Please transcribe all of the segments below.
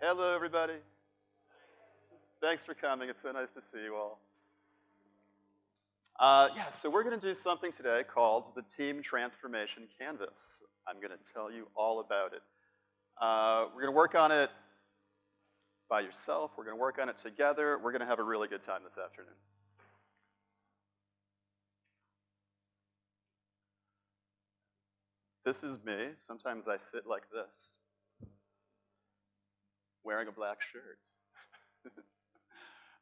Hello, everybody. Thanks for coming. It's so nice to see you all. Uh, yeah, so we're going to do something today called the Team Transformation Canvas. I'm going to tell you all about it. Uh, we're going to work on it by yourself. We're going to work on it together. We're going to have a really good time this afternoon. This is me. Sometimes I sit like this, wearing a black shirt.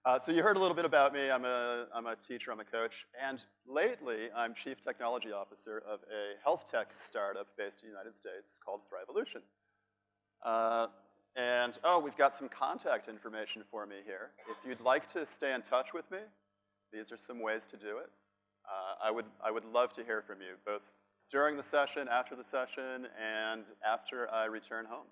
uh, so you heard a little bit about me. I'm a, I'm a teacher, I'm a coach, and lately I'm chief technology officer of a health tech startup based in the United States called Thrivolution. Uh, and, oh, we've got some contact information for me here. If you'd like to stay in touch with me, these are some ways to do it. Uh, I, would, I would love to hear from you, both during the session, after the session, and after I return home.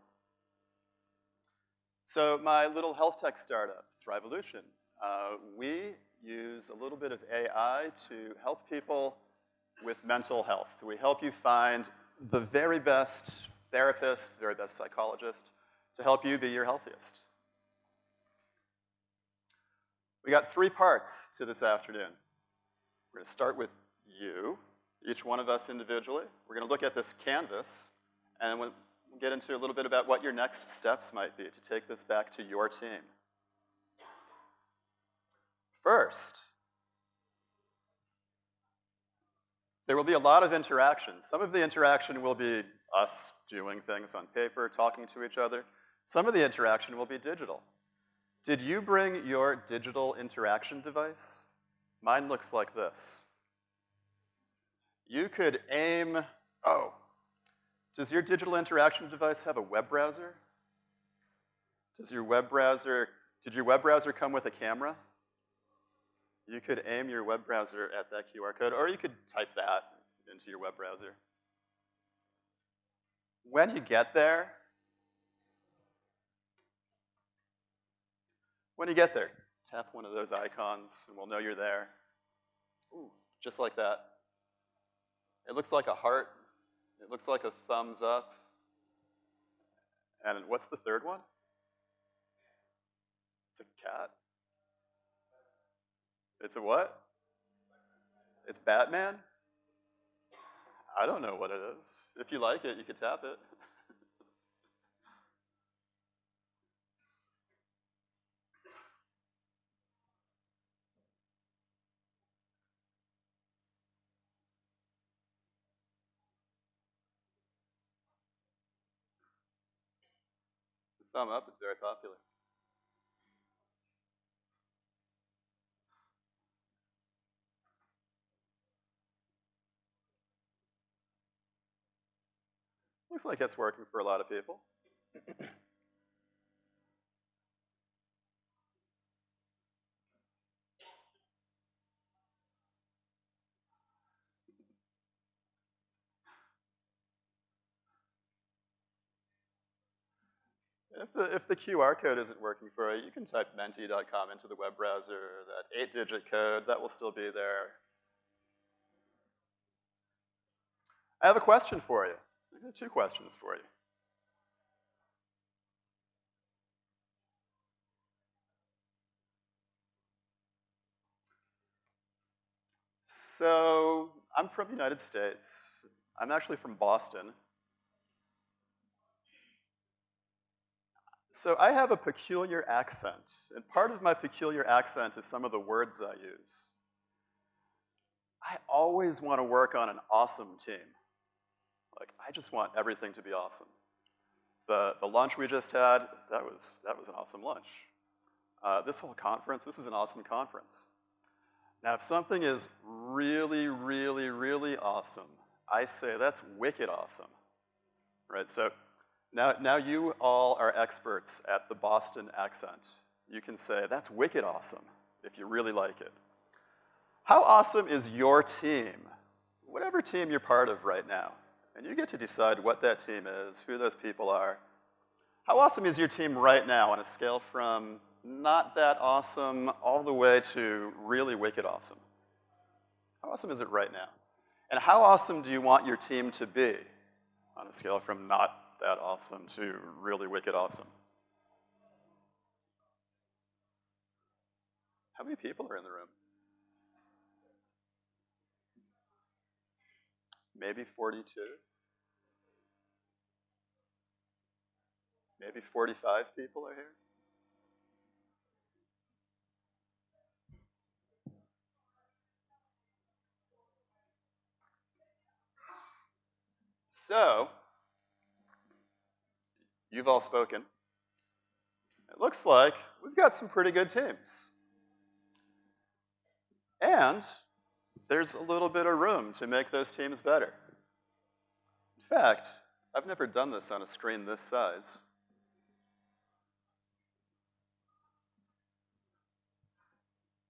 So my little health tech startup, Thrivolution, uh, we use a little bit of AI to help people with mental health. We help you find the very best therapist, very best psychologist to help you be your healthiest. We got three parts to this afternoon. We're gonna start with you, each one of us individually. We're gonna look at this canvas, and get into a little bit about what your next steps might be to take this back to your team. First, there will be a lot of interaction. Some of the interaction will be us doing things on paper, talking to each other. Some of the interaction will be digital. Did you bring your digital interaction device? Mine looks like this. You could aim, oh, does your digital interaction device have a web browser? Does your web browser, did your web browser come with a camera? You could aim your web browser at that QR code, or you could type that into your web browser. When you get there, when you get there, tap one of those icons and we'll know you're there. Ooh, just like that. It looks like a heart. It looks like a thumbs up. And what's the third one? It's a cat. It's a what? It's Batman? I don't know what it is. If you like it, you could tap it. Thumb up it's very popular. Looks like it's working for a lot of people. the, if the QR code isn't working for you, you can type menti.com into the web browser, that eight-digit code, that will still be there. I have a question for you. Two questions for you. So, I'm from the United States. I'm actually from Boston. So I have a peculiar accent, and part of my peculiar accent is some of the words I use. I always want to work on an awesome team. Like, I just want everything to be awesome. The, the lunch we just had, that was, that was an awesome lunch. Uh, this whole conference, this is an awesome conference. Now, if something is really, really, really awesome, I say that's wicked awesome, right? So now, now you all are experts at the Boston accent. You can say, that's wicked awesome, if you really like it. How awesome is your team? Whatever team you're part of right now. And you get to decide what that team is, who those people are. How awesome is your team right now on a scale from not that awesome all the way to really wicked awesome? How awesome is it right now? And how awesome do you want your team to be on a scale from not that awesome to really wicked awesome. How many people are in the room? Maybe 42? Maybe 45 people are here? So, you've all spoken. It looks like we've got some pretty good teams. And there's a little bit of room to make those teams better. In fact, I've never done this on a screen this size.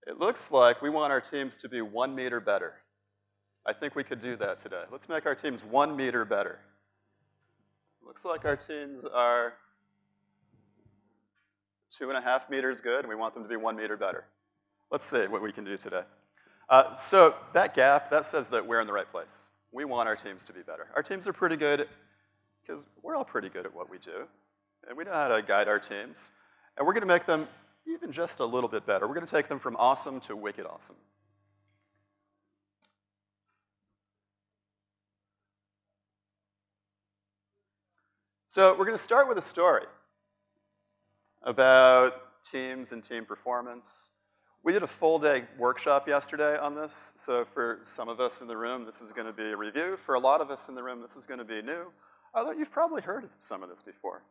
It looks like we want our teams to be one meter better. I think we could do that today. Let's make our teams one meter better. Looks like our teams are two and a half meters good, and we want them to be one meter better. Let's see what we can do today. Uh, so that gap, that says that we're in the right place. We want our teams to be better. Our teams are pretty good, because we're all pretty good at what we do, and we know how to guide our teams. And we're gonna make them even just a little bit better. We're gonna take them from awesome to wicked awesome. So we're gonna start with a story about teams and team performance. We did a full day workshop yesterday on this, so for some of us in the room, this is gonna be a review. For a lot of us in the room, this is gonna be new, although you've probably heard some of this before.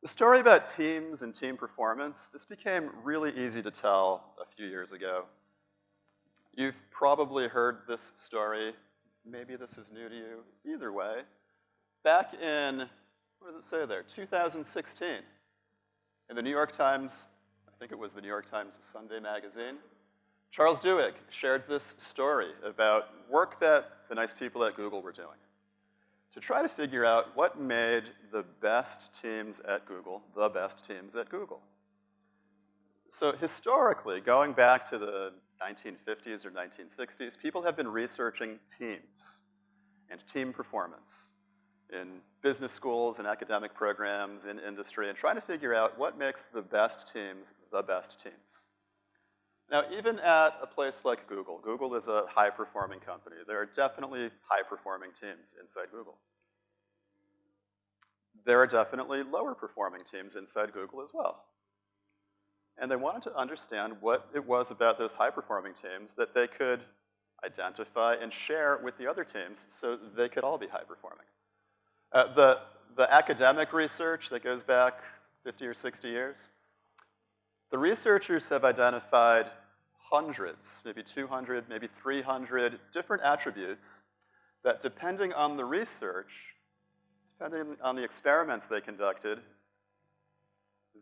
The story about teams and team performance, this became really easy to tell a few years ago. You've probably heard this story, maybe this is new to you, either way back in, what does it say there, 2016, in the New York Times, I think it was the New York Times Sunday magazine, Charles Duhigg shared this story about work that the nice people at Google were doing. To try to figure out what made the best teams at Google the best teams at Google. So historically, going back to the 1950s or 1960s, people have been researching teams and team performance in business schools and academic programs in industry and trying to figure out what makes the best teams the best teams. Now, even at a place like Google, Google is a high-performing company. There are definitely high-performing teams inside Google. There are definitely lower-performing teams inside Google as well. And they wanted to understand what it was about those high-performing teams that they could identify and share with the other teams so they could all be high-performing. Uh, the, the academic research that goes back 50 or 60 years, the researchers have identified hundreds, maybe 200, maybe 300 different attributes that depending on the research, depending on the experiments they conducted,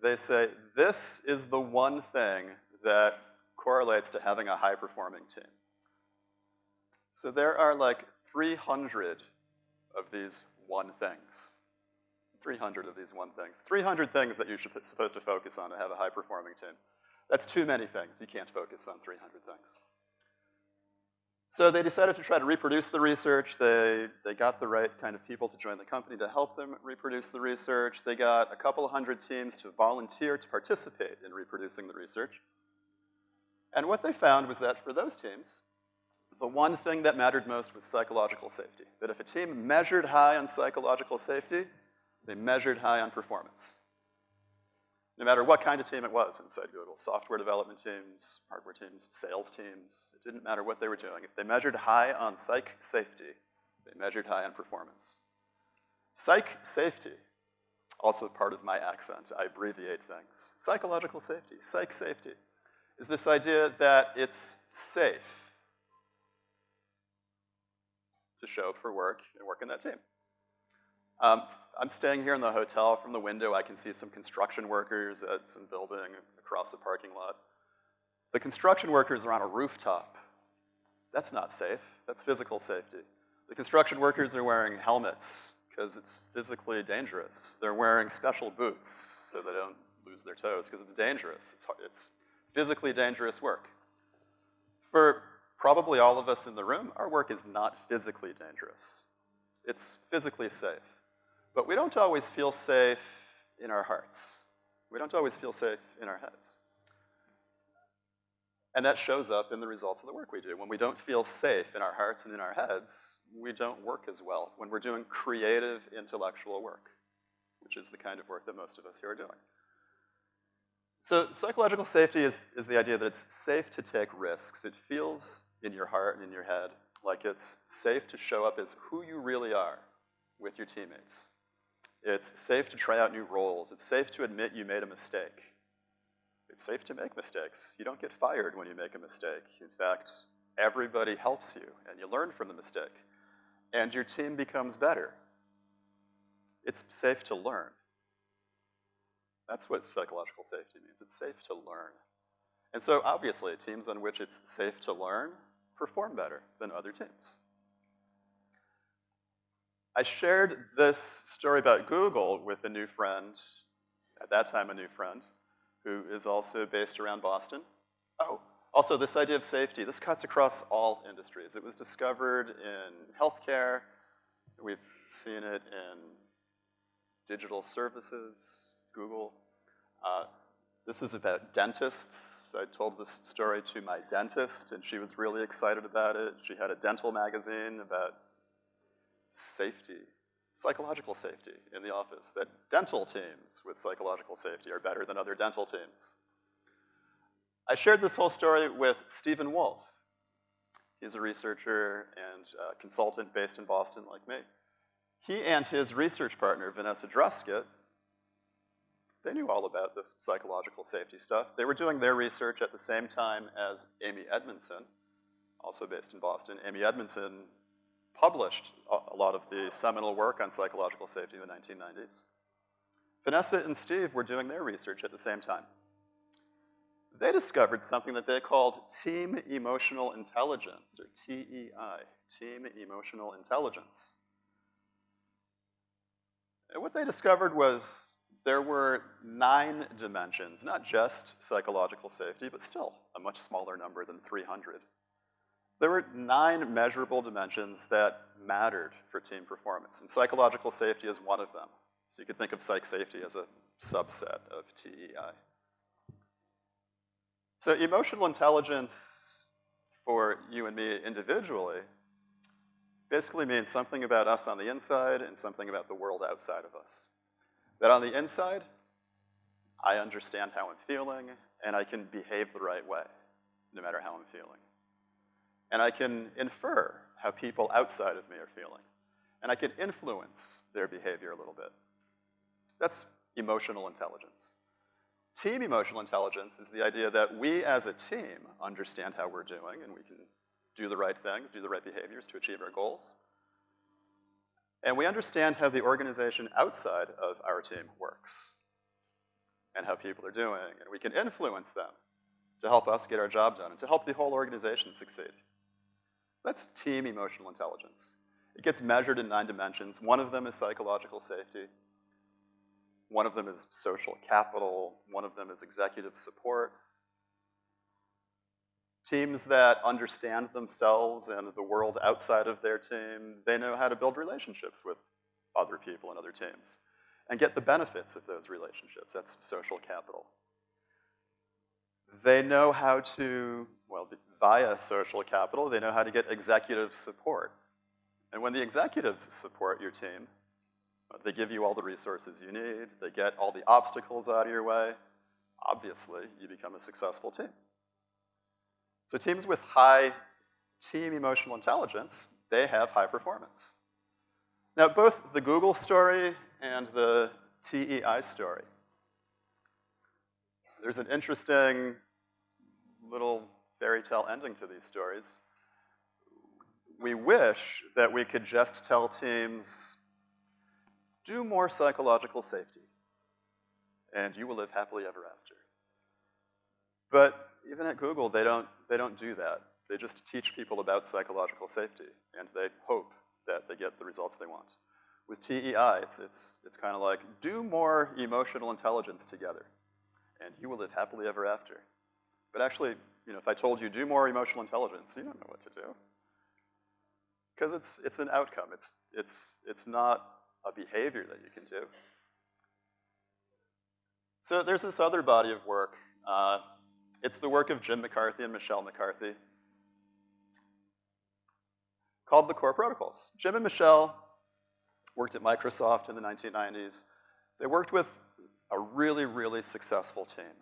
they say this is the one thing that correlates to having a high-performing team. So there are like 300 of these one things. 300 of these one things. 300 things that you're supposed to focus on to have a high-performing team. That's too many things. You can't focus on 300 things. So they decided to try to reproduce the research. They, they got the right kind of people to join the company to help them reproduce the research. They got a couple hundred teams to volunteer to participate in reproducing the research. And what they found was that for those teams, the one thing that mattered most was psychological safety. That if a team measured high on psychological safety, they measured high on performance. No matter what kind of team it was inside Google, software development teams, hardware teams, sales teams, it didn't matter what they were doing. If they measured high on psych safety, they measured high on performance. Psych safety, also part of my accent, I abbreviate things. Psychological safety, psych safety, is this idea that it's safe to show for work and work in that team. Um, I'm staying here in the hotel. From the window, I can see some construction workers at some building across the parking lot. The construction workers are on a rooftop. That's not safe. That's physical safety. The construction workers are wearing helmets because it's physically dangerous. They're wearing special boots so they don't lose their toes because it's dangerous. It's, it's physically dangerous work. For probably all of us in the room, our work is not physically dangerous. It's physically safe. But we don't always feel safe in our hearts. We don't always feel safe in our heads. And that shows up in the results of the work we do. When we don't feel safe in our hearts and in our heads, we don't work as well when we're doing creative intellectual work, which is the kind of work that most of us here are doing. So psychological safety is, is the idea that it's safe to take risks. It feels in your heart and in your head like it's safe to show up as who you really are with your teammates. It's safe to try out new roles. It's safe to admit you made a mistake. It's safe to make mistakes. You don't get fired when you make a mistake. In fact, everybody helps you, and you learn from the mistake. And your team becomes better. It's safe to learn. That's what psychological safety means. It's safe to learn. And so obviously, teams on which it's safe to learn perform better than other teams. I shared this story about Google with a new friend, at that time a new friend, who is also based around Boston. Oh, also this idea of safety, this cuts across all industries. It was discovered in healthcare. We've seen it in digital services, Google. Uh, this is about dentists. I told this story to my dentist, and she was really excited about it. She had a dental magazine about safety psychological safety in the office, that dental teams with psychological safety are better than other dental teams. I shared this whole story with Steven Wolff. He's a researcher and a consultant based in Boston like me. He and his research partner, Vanessa Druskat, they knew all about this psychological safety stuff. They were doing their research at the same time as Amy Edmondson, also based in Boston. Amy Edmondson published a lot of the seminal work on psychological safety in the 1990s. Vanessa and Steve were doing their research at the same time. They discovered something that they called team emotional intelligence, or TEI, team emotional intelligence. And what they discovered was there were nine dimensions, not just psychological safety, but still a much smaller number than 300 there were nine measurable dimensions that mattered for team performance, and psychological safety is one of them. So you could think of psych safety as a subset of TEI. So emotional intelligence for you and me individually basically means something about us on the inside and something about the world outside of us. That on the inside, I understand how I'm feeling, and I can behave the right way, no matter how I'm feeling and I can infer how people outside of me are feeling. And I can influence their behavior a little bit. That's emotional intelligence. Team emotional intelligence is the idea that we as a team understand how we're doing and we can do the right things, do the right behaviors to achieve our goals. And we understand how the organization outside of our team works and how people are doing, and we can influence them to help us get our job done and to help the whole organization succeed. That's team emotional intelligence. It gets measured in nine dimensions. One of them is psychological safety. One of them is social capital. One of them is executive support. Teams that understand themselves and the world outside of their team, they know how to build relationships with other people and other teams and get the benefits of those relationships. That's social capital. They know how to, well, via social capital, they know how to get executive support. And when the executives support your team, they give you all the resources you need, they get all the obstacles out of your way, obviously you become a successful team. So teams with high team emotional intelligence, they have high performance. Now both the Google story and the TEI story, there's an interesting little fairy tale ending to these stories. We wish that we could just tell teams, do more psychological safety, and you will live happily ever after. But even at Google, they don't, they don't do that. They just teach people about psychological safety, and they hope that they get the results they want. With TEI, it's, it's, it's kind of like, do more emotional intelligence together, and you will live happily ever after. But actually, you know, if I told you do more emotional intelligence, you don't know what to do. Because it's, it's an outcome. It's, it's, it's not a behavior that you can do. So there's this other body of work. Uh, It's the work of Jim McCarthy and Michelle McCarthy called the Core Protocols. Jim and Michelle worked at Microsoft in the 1990s. They worked with a really, really successful team.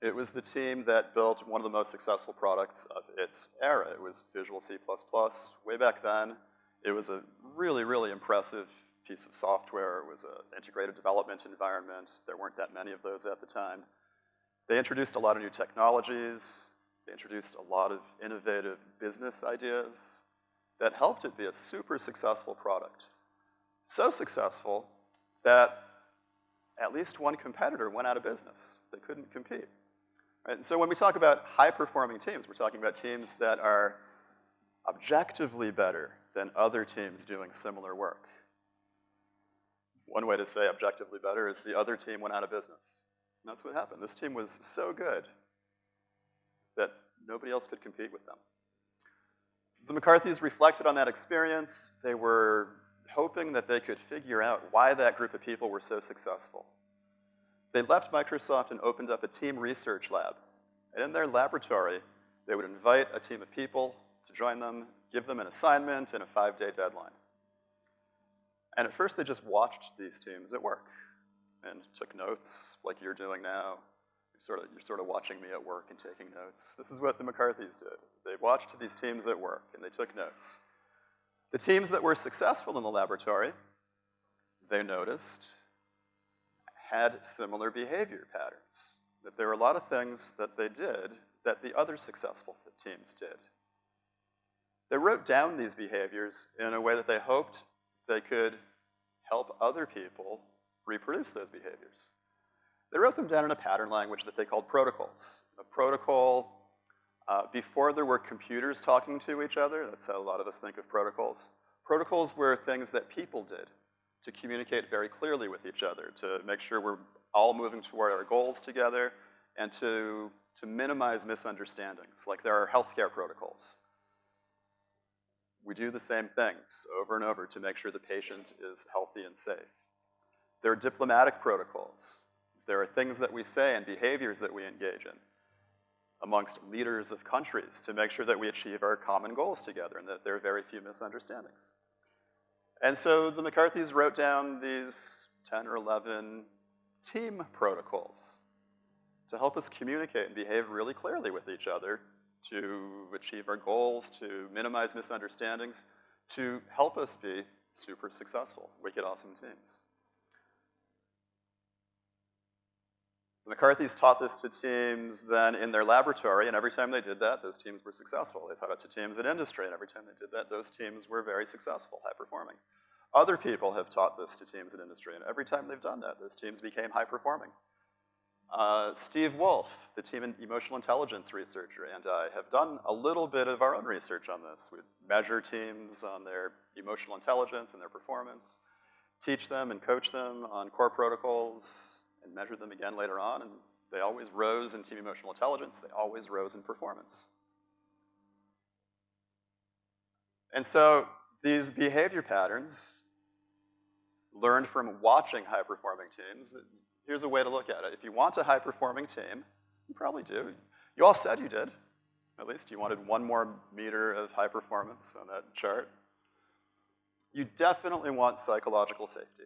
It was the team that built one of the most successful products of its era. It was Visual C++. Way back then, it was a really, really impressive piece of software. It was an integrated development environment. There weren't that many of those at the time. They introduced a lot of new technologies. They introduced a lot of innovative business ideas that helped it be a super successful product. So successful that at least one competitor went out of business. They couldn't compete. Right? And so when we talk about high-performing teams, we're talking about teams that are objectively better than other teams doing similar work. One way to say objectively better is the other team went out of business. And that's what happened. This team was so good that nobody else could compete with them. The McCarthys reflected on that experience. They were hoping that they could figure out why that group of people were so successful. They left Microsoft and opened up a team research lab. And in their laboratory, they would invite a team of people to join them, give them an assignment and a five-day deadline. And at first, they just watched these teams at work and took notes like you're doing now. You're sort of, you're sort of watching me at work and taking notes. This is what the McCarthys did. They watched these teams at work and they took notes. The teams that were successful in the laboratory, they noticed, had similar behavior patterns. That there were a lot of things that they did that the other successful teams did. They wrote down these behaviors in a way that they hoped they could help other people reproduce those behaviors. They wrote them down in a pattern language that they called protocols. A protocol uh, before there were computers talking to each other, that's how a lot of us think of protocols. Protocols were things that people did to communicate very clearly with each other, to make sure we're all moving toward our goals together, and to, to minimize misunderstandings, like there are healthcare protocols. We do the same things over and over to make sure the patient is healthy and safe. There are diplomatic protocols. There are things that we say and behaviors that we engage in amongst leaders of countries to make sure that we achieve our common goals together and that there are very few misunderstandings. And so the McCarthys wrote down these 10 or 11 team protocols to help us communicate and behave really clearly with each other to achieve our goals, to minimize misunderstandings, to help us be super successful, wicked awesome teams. McCarthys taught this to teams then in their laboratory, and every time they did that, those teams were successful. They taught it to teams in industry, and every time they did that, those teams were very successful, high performing. Other people have taught this to teams in industry, and every time they've done that, those teams became high performing. Uh, Steve Wolff, the team in emotional intelligence researcher, and I have done a little bit of our own research on this. We measure teams on their emotional intelligence and their performance, teach them and coach them on core protocols, and measured them again later on, and they always rose in team emotional intelligence, they always rose in performance. And so these behavior patterns learned from watching high-performing teams, here's a way to look at it. If you want a high-performing team, you probably do. You all said you did. At least you wanted one more meter of high performance on that chart. You definitely want psychological safety.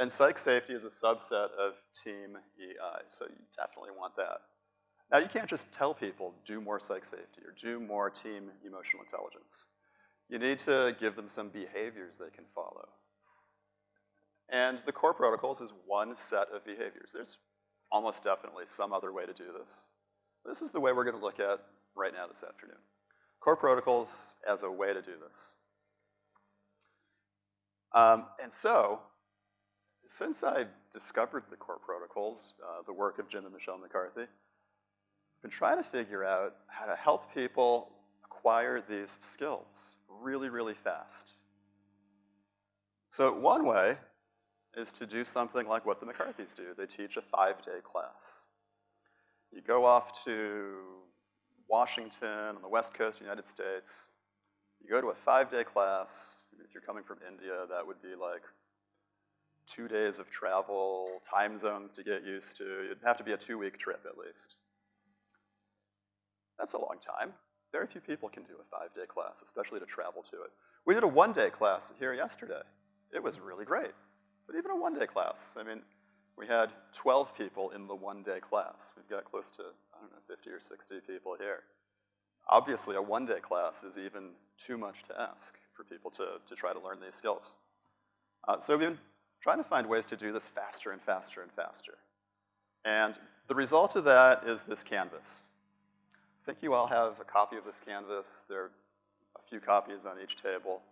And psych safety is a subset of team EI, so you definitely want that. Now, you can't just tell people, do more psych safety or do more team emotional intelligence. You need to give them some behaviors they can follow. And the core protocols is one set of behaviors. There's almost definitely some other way to do this. This is the way we're gonna look at right now this afternoon. Core protocols as a way to do this. Um, and so, since I discovered the core protocols, uh, the work of Jim and Michelle McCarthy, I've been trying to figure out how to help people acquire these skills really, really fast. So one way is to do something like what the McCarthys do. They teach a five-day class. You go off to Washington on the west coast of the United States. You go to a five-day class. If you're coming from India, that would be like two days of travel, time zones to get used to. It'd have to be a two-week trip at least. That's a long time. Very few people can do a five-day class, especially to travel to it. We did a one-day class here yesterday. It was really great. But even a one-day class, I mean, we had 12 people in the one-day class. We've got close to, I don't know, 50 or 60 people here. Obviously, a one-day class is even too much to ask for people to, to try to learn these skills. Uh, so we've been trying to find ways to do this faster and faster and faster. And the result of that is this canvas. I think you all have a copy of this canvas. There are a few copies on each table.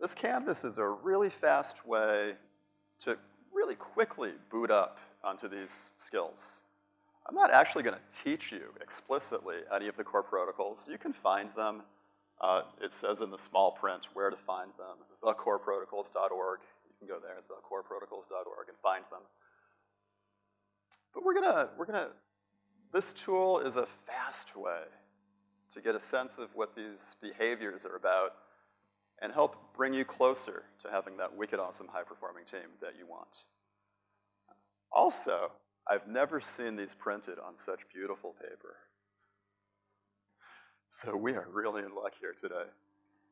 This canvas is a really fast way to really quickly boot up onto these skills. I'm not actually gonna teach you explicitly any of the core protocols. You can find them. Uh, it says in the small print where to find them, thecoreprotocols.org. Can go there, thecoreprotocols.org and find them. But we're gonna, we're gonna, this tool is a fast way to get a sense of what these behaviors are about and help bring you closer to having that wicked awesome high-performing team that you want. Also, I've never seen these printed on such beautiful paper. So we are really in luck here today.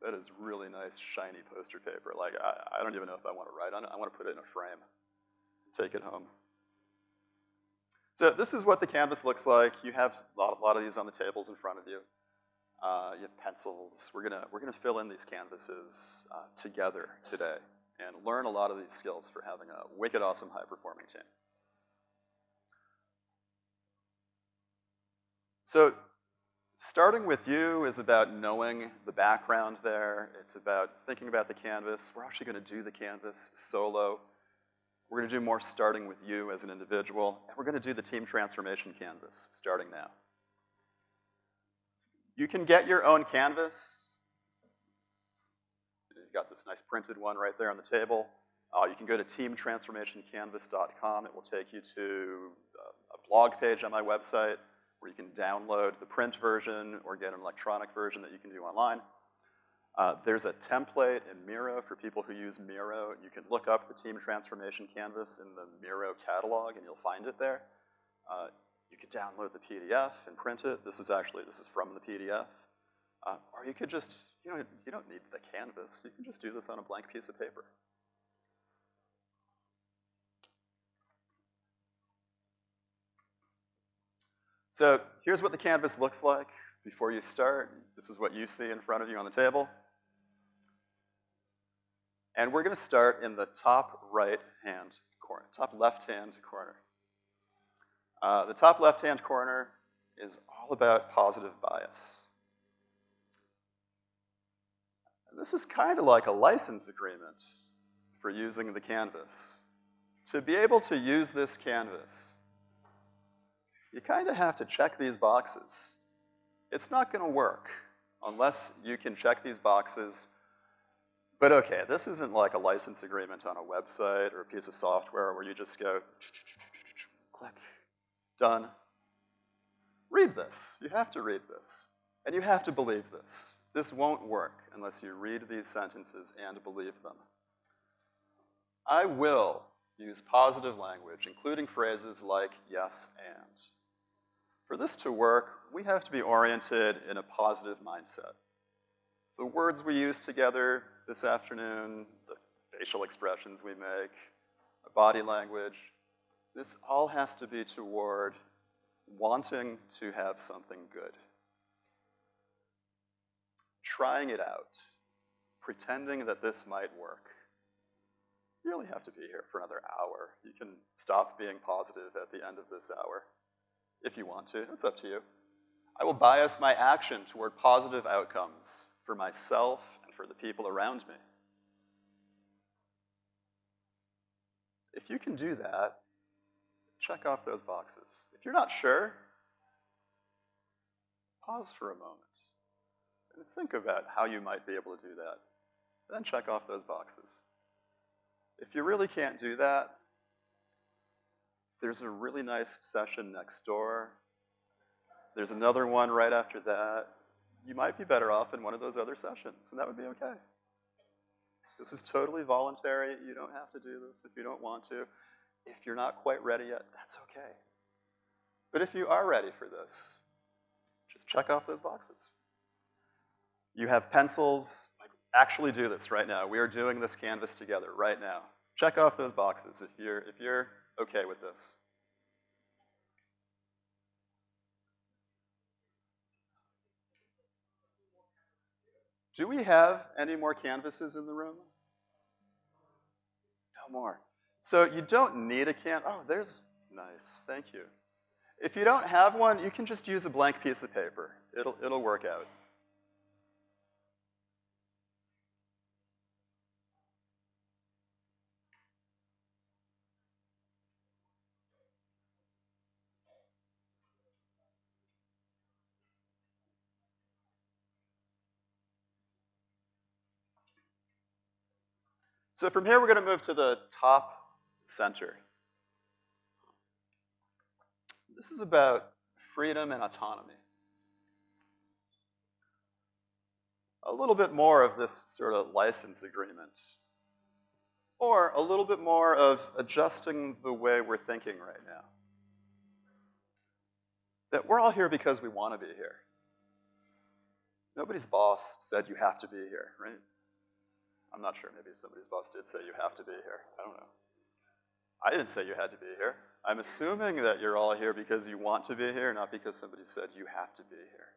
That is really nice, shiny poster paper. Like, I, I don't even know if I want to write on it. I want to put it in a frame, take it home. So this is what the canvas looks like. You have a lot, a lot of these on the tables in front of you. Uh, you have pencils. We're gonna, we're gonna fill in these canvases uh, together today and learn a lot of these skills for having a wicked awesome high-performing team. So starting with you is about knowing the background there. It's about thinking about the canvas. We're actually gonna do the canvas solo. We're gonna do more starting with you as an individual, and we're gonna do the team transformation canvas starting now. You can get your own canvas. You've got this nice printed one right there on the table. Uh, you can go to teamtransformationcanvas.com. It will take you to a blog page on my website where you can download the print version or get an electronic version that you can do online. Uh, there's a template in Miro for people who use Miro. You can look up the Team Transformation Canvas in the Miro catalog and you'll find it there. Uh, you could download the PDF and print it. This is actually, this is from the PDF. Uh, or you could just, you know, you don't need the canvas. You can just do this on a blank piece of paper. So here's what the canvas looks like before you start. This is what you see in front of you on the table. And we're gonna start in the top right-hand corner, top left-hand corner. Uh, the top left-hand corner is all about positive bias. And this is kind of like a license agreement for using the canvas. To be able to use this canvas, you kind of have to check these boxes. It's not gonna work unless you can check these boxes. But okay, this isn't like a license agreement on a website or a piece of software where you just go click, done. Read this. You have to read this. And you have to believe this. This won't work unless you read these sentences and believe them. I will use positive language, including phrases like yes and. For this to work, we have to be oriented in a positive mindset. The words we use together this afternoon, the facial expressions we make, the body language, this all has to be toward wanting to have something good. Trying it out, pretending that this might work. You only have to be here for another hour. You can stop being positive at the end of this hour if you want to. It's up to you. I will bias my action toward positive outcomes for myself and for the people around me. If you can do that, check off those boxes. If you're not sure, pause for a moment and think about how you might be able to do that. Then check off those boxes. If you really can't do that, there's a really nice session next door. There's another one right after that. You might be better off in one of those other sessions, and that would be okay. This is totally voluntary. You don't have to do this if you don't want to. If you're not quite ready yet, that's okay. But if you are ready for this, just check off those boxes. You have pencils, actually do this right now. We are doing this canvas together right now. Check off those boxes if you're, if you're okay with this. Do we have any more canvases in the room? No more. So you don't need a can, oh, there's, nice, thank you. If you don't have one, you can just use a blank piece of paper. It'll, it'll work out. So from here, we're gonna move to the top center. This is about freedom and autonomy. A little bit more of this sort of license agreement. Or a little bit more of adjusting the way we're thinking right now. That we're all here because we want to be here. Nobody's boss said you have to be here, right? I'm not sure, maybe somebody's boss did say you have to be here. I don't know. I didn't say you had to be here. I'm assuming that you're all here because you want to be here, not because somebody said you have to be here.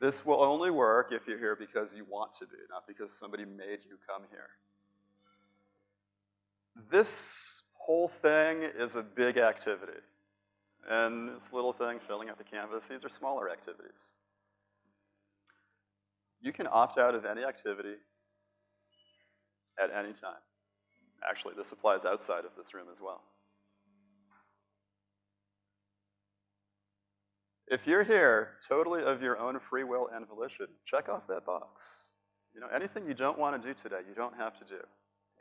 This will only work if you're here because you want to be, not because somebody made you come here. This whole thing is a big activity. And this little thing, filling out the canvas, these are smaller activities. You can opt out of any activity at any time. Actually, this applies outside of this room as well. If you're here totally of your own free will and volition, check off that box. You know, anything you don't want to do today, you don't have to do.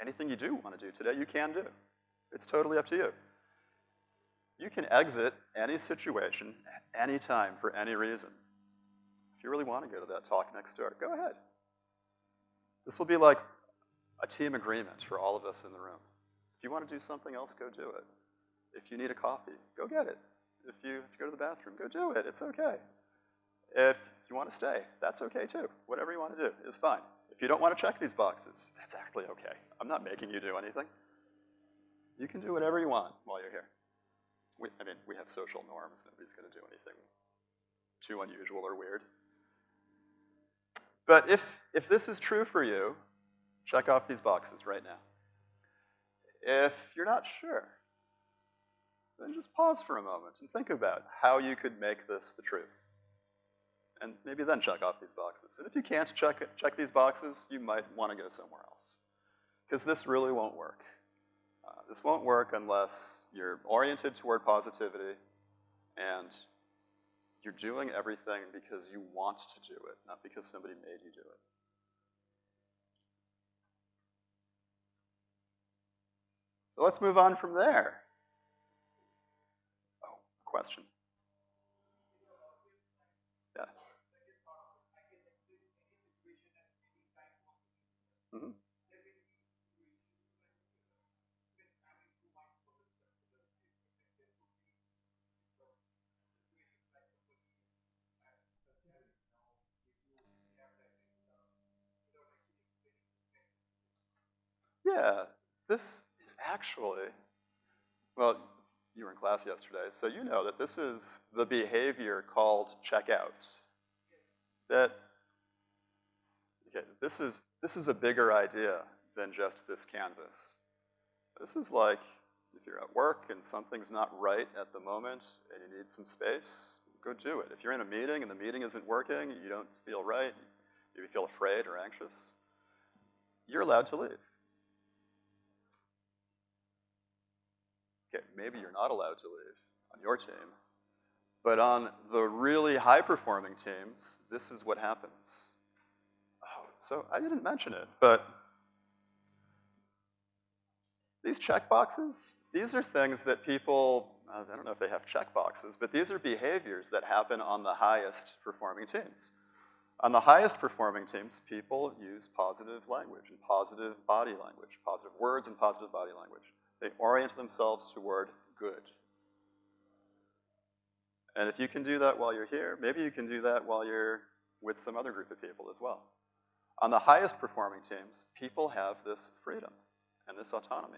Anything you do want to do today, you can do. It's totally up to you. You can exit any situation at any time for any reason. If you really want to go to that talk next door, go ahead. This will be like a team agreement for all of us in the room. If you want to do something else, go do it. If you need a coffee, go get it. If you, if you go to the bathroom, go do it. It's okay. If you want to stay, that's okay too. Whatever you want to do is fine. If you don't want to check these boxes, that's actually okay. I'm not making you do anything. You can do whatever you want while you're here. We, I mean, we have social norms. Nobody's going to do anything too unusual or weird. But if, if this is true for you, check off these boxes right now. If you're not sure, then just pause for a moment and think about how you could make this the truth. And maybe then check off these boxes. And if you can't check, it, check these boxes, you might want to go somewhere else. Because this really won't work. Uh, this won't work unless you're oriented toward positivity and you're doing everything because you want to do it, not because somebody made you do it. So let's move on from there. Oh, question. Yeah. Mm -hmm. Yeah, this is actually, well, you were in class yesterday, so you know that this is the behavior called checkout. That, okay, this is, this is a bigger idea than just this canvas. This is like, if you're at work and something's not right at the moment and you need some space, go do it. If you're in a meeting and the meeting isn't working, you don't feel right, you feel afraid or anxious, you're allowed to leave. Maybe you're not allowed to leave on your team, but on the really high-performing teams, this is what happens. Oh, so I didn't mention it, but these checkboxes, these are things that people, uh, I don't know if they have checkboxes, but these are behaviors that happen on the highest performing teams. On the highest performing teams, people use positive language and positive body language, positive words and positive body language. They orient themselves toward good. And if you can do that while you're here, maybe you can do that while you're with some other group of people as well. On the highest performing teams, people have this freedom and this autonomy.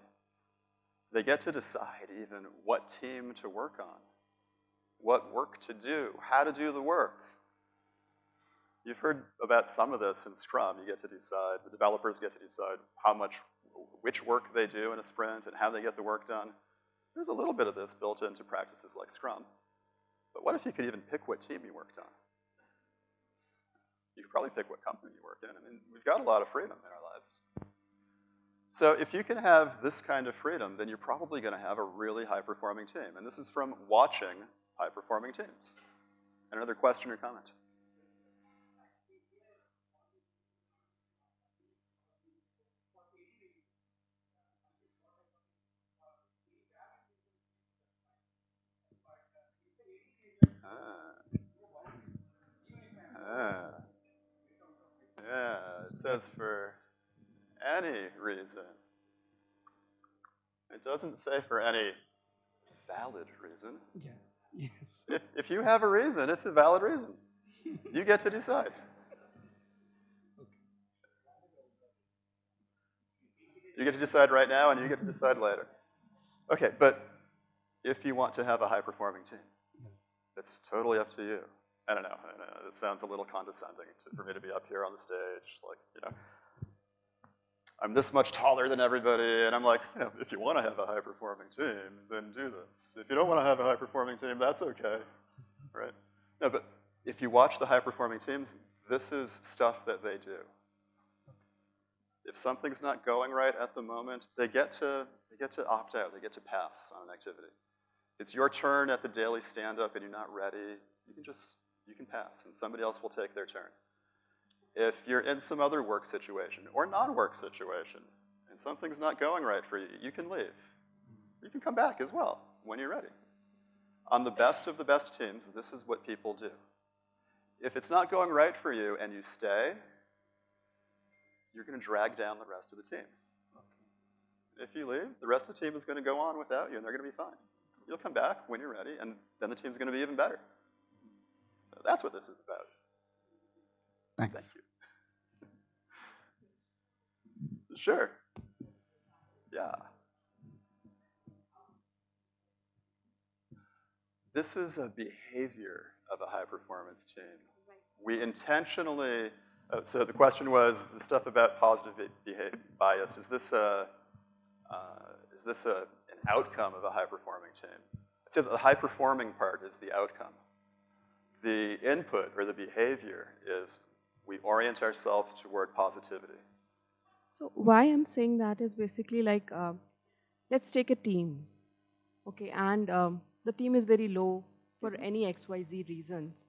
They get to decide even what team to work on, what work to do, how to do the work. You've heard about some of this in Scrum. You get to decide, the developers get to decide how much, which work they do in a sprint and how they get the work done. There's a little bit of this built into practices like Scrum. But what if you could even pick what team you worked on? You could probably pick what company you work in. I mean, we've got a lot of freedom in our lives. So if you can have this kind of freedom, then you're probably gonna have a really high-performing team. And this is from watching high-performing teams. Another question or comment? Ah. Yeah, it says for any reason. It doesn't say for any valid reason. Yeah, yes. If, if you have a reason, it's a valid reason. You get to decide. You get to decide right now and you get to decide later. Okay, but if you want to have a high-performing team, it's totally up to you. I don't know, I know, it sounds a little condescending to, for me to be up here on the stage, like, you know, I'm this much taller than everybody, and I'm like, you know, if you want to have a high-performing team, then do this. If you don't want to have a high-performing team, that's okay, right? No, but if you watch the high-performing teams, this is stuff that they do. If something's not going right at the moment, they get to, they get to opt out, they get to pass on an activity. It's your turn at the daily stand-up and you're not ready, you can just you can pass, and somebody else will take their turn. If you're in some other work situation or non-work situation, and something's not going right for you, you can leave. You can come back as well when you're ready. On the best of the best teams, this is what people do. If it's not going right for you and you stay, you're gonna drag down the rest of the team. If you leave, the rest of the team is gonna go on without you and they're gonna be fine. You'll come back when you're ready and then the team's gonna be even better. That's what this is about. Thanks. Thank you. Sure. Yeah. This is a behavior of a high-performance team. We intentionally, uh, so the question was the stuff about positive behavior bias. Is this a, uh, is this a, an outcome of a high-performing team? I'd say that the high-performing part is the outcome the input or the behavior is we orient ourselves toward positivity. So why I'm saying that is basically like, uh, let's take a team, okay, and um, the team is very low for Mm-hmm. any XYZ reasons,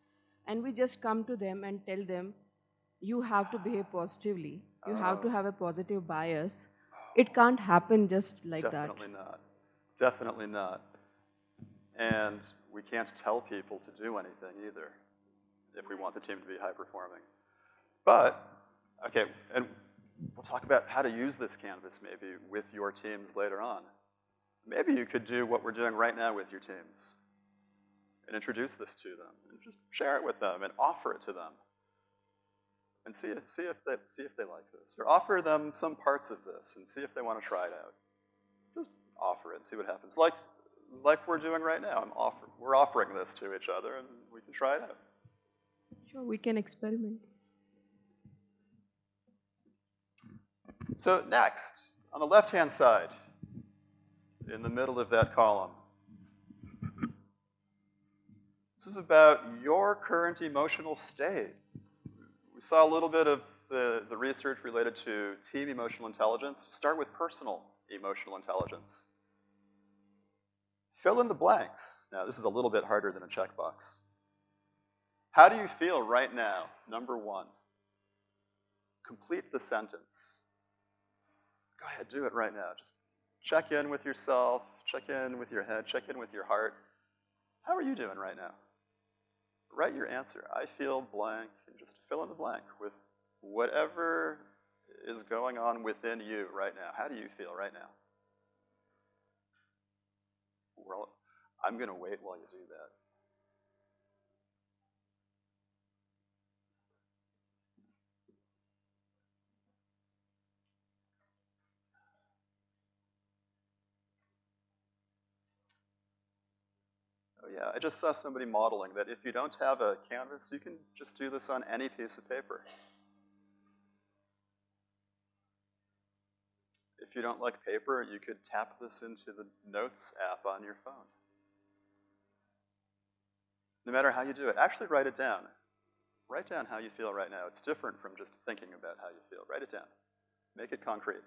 and we just come to them and tell them, you have to behave positively, you have to Oh. have a positive bias. It can't happen just like that. Definitely not. Definitely not. And we can't tell people to do anything either if we want the team to be high performing. But, okay, and we'll talk about how to use this canvas maybe with your teams later on. Maybe you could do what we're doing right now with your teams and introduce this to them and just share it with them and offer it to them and see, see, if they, see if they like this. Or offer them some parts of this and see if they want to try it out. Just offer it and see what happens. Like, like we're doing right now. I'm offer, we're offering this to each other and we can try it out. Sure, we can experiment. So next, on the left-hand side, in the middle of that column, this is about your current emotional state. We saw a little bit of the, the research related to team emotional intelligence. Start with personal emotional intelligence. Fill in the blanks. Now, this is a little bit harder than a checkbox. How do you feel right now? Number one. Complete the sentence. Go ahead, do it right now. Just check in with yourself, check in with your head, check in with your heart. How are you doing right now? write your answer. I feel blank, and just fill in the blank with whatever is going on within you right now. How do you feel right now? Well, I'm gonna wait while you do that. Oh yeah, I just saw somebody modeling that if you don't have a canvas, you can just do this on any piece of paper. If you don't like paper, you could tap this into the Notes app on your phone. No matter how you do it, actually write it down. Write down how you feel right now. It's different from just thinking about how you feel. Write it down. Make it concrete.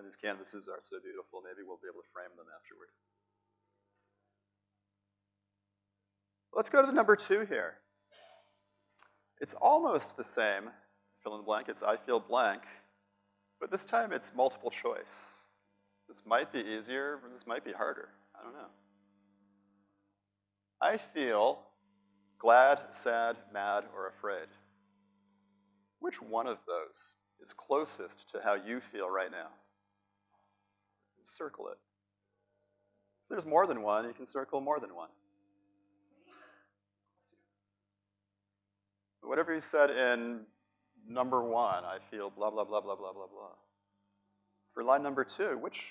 And these canvases are so beautiful, maybe we'll be able to frame them afterward. Let's go to the number two here. It's almost the same, fill in the blank, it's I feel blank, but this time it's multiple choice. This might be easier, or this might be harder, I don't know. I feel glad, sad, mad, or afraid. Which one of those is closest to how you feel right now? Circle it. If there's more than one, you can circle more than one. Whatever you said in number one, I feel blah, blah, blah, blah, blah, blah, blah. For line number two, which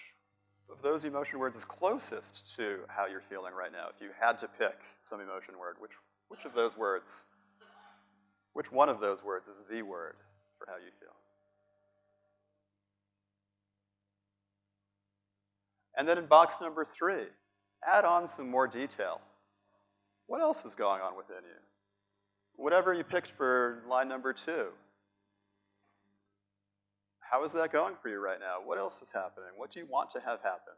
of those emotion words is closest to how you're feeling right now? If you had to pick some emotion word, which, which of those words, which one of those words is the word for how you feel? And then in box number three, add on some more detail. What else is going on within you? Whatever you picked for line number two, how is that going for you right now? What else is happening? What do you want to have happen?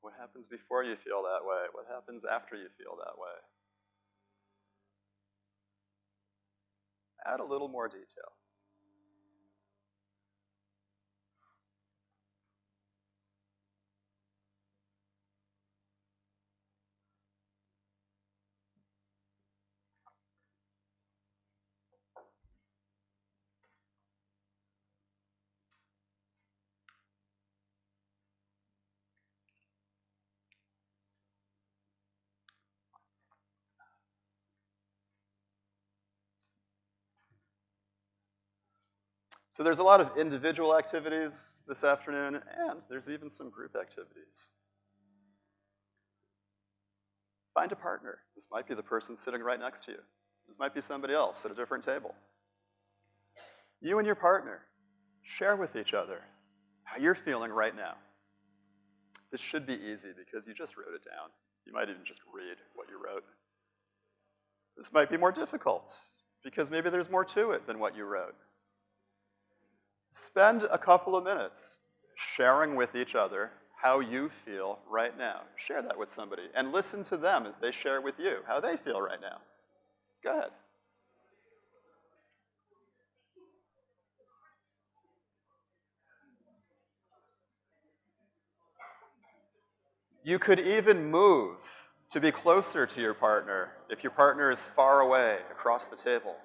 What happens before you feel that way? What happens after you feel that way? Add a little more detail. So there's a lot of individual activities this afternoon, and there's even some group activities. Find a partner. This might be the person sitting right next to you. This might be somebody else at a different table. You and your partner, share with each other how you're feeling right now. This should be easy because you just wrote it down. You might even just read what you wrote. This might be more difficult because maybe there's more to it than what you wrote. Spend a couple of minutes sharing with each other how you feel right now. Share that with somebody and listen to them as they share with you how they feel right now. Go ahead. You could even move to be closer to your partner if your partner is far away across the table.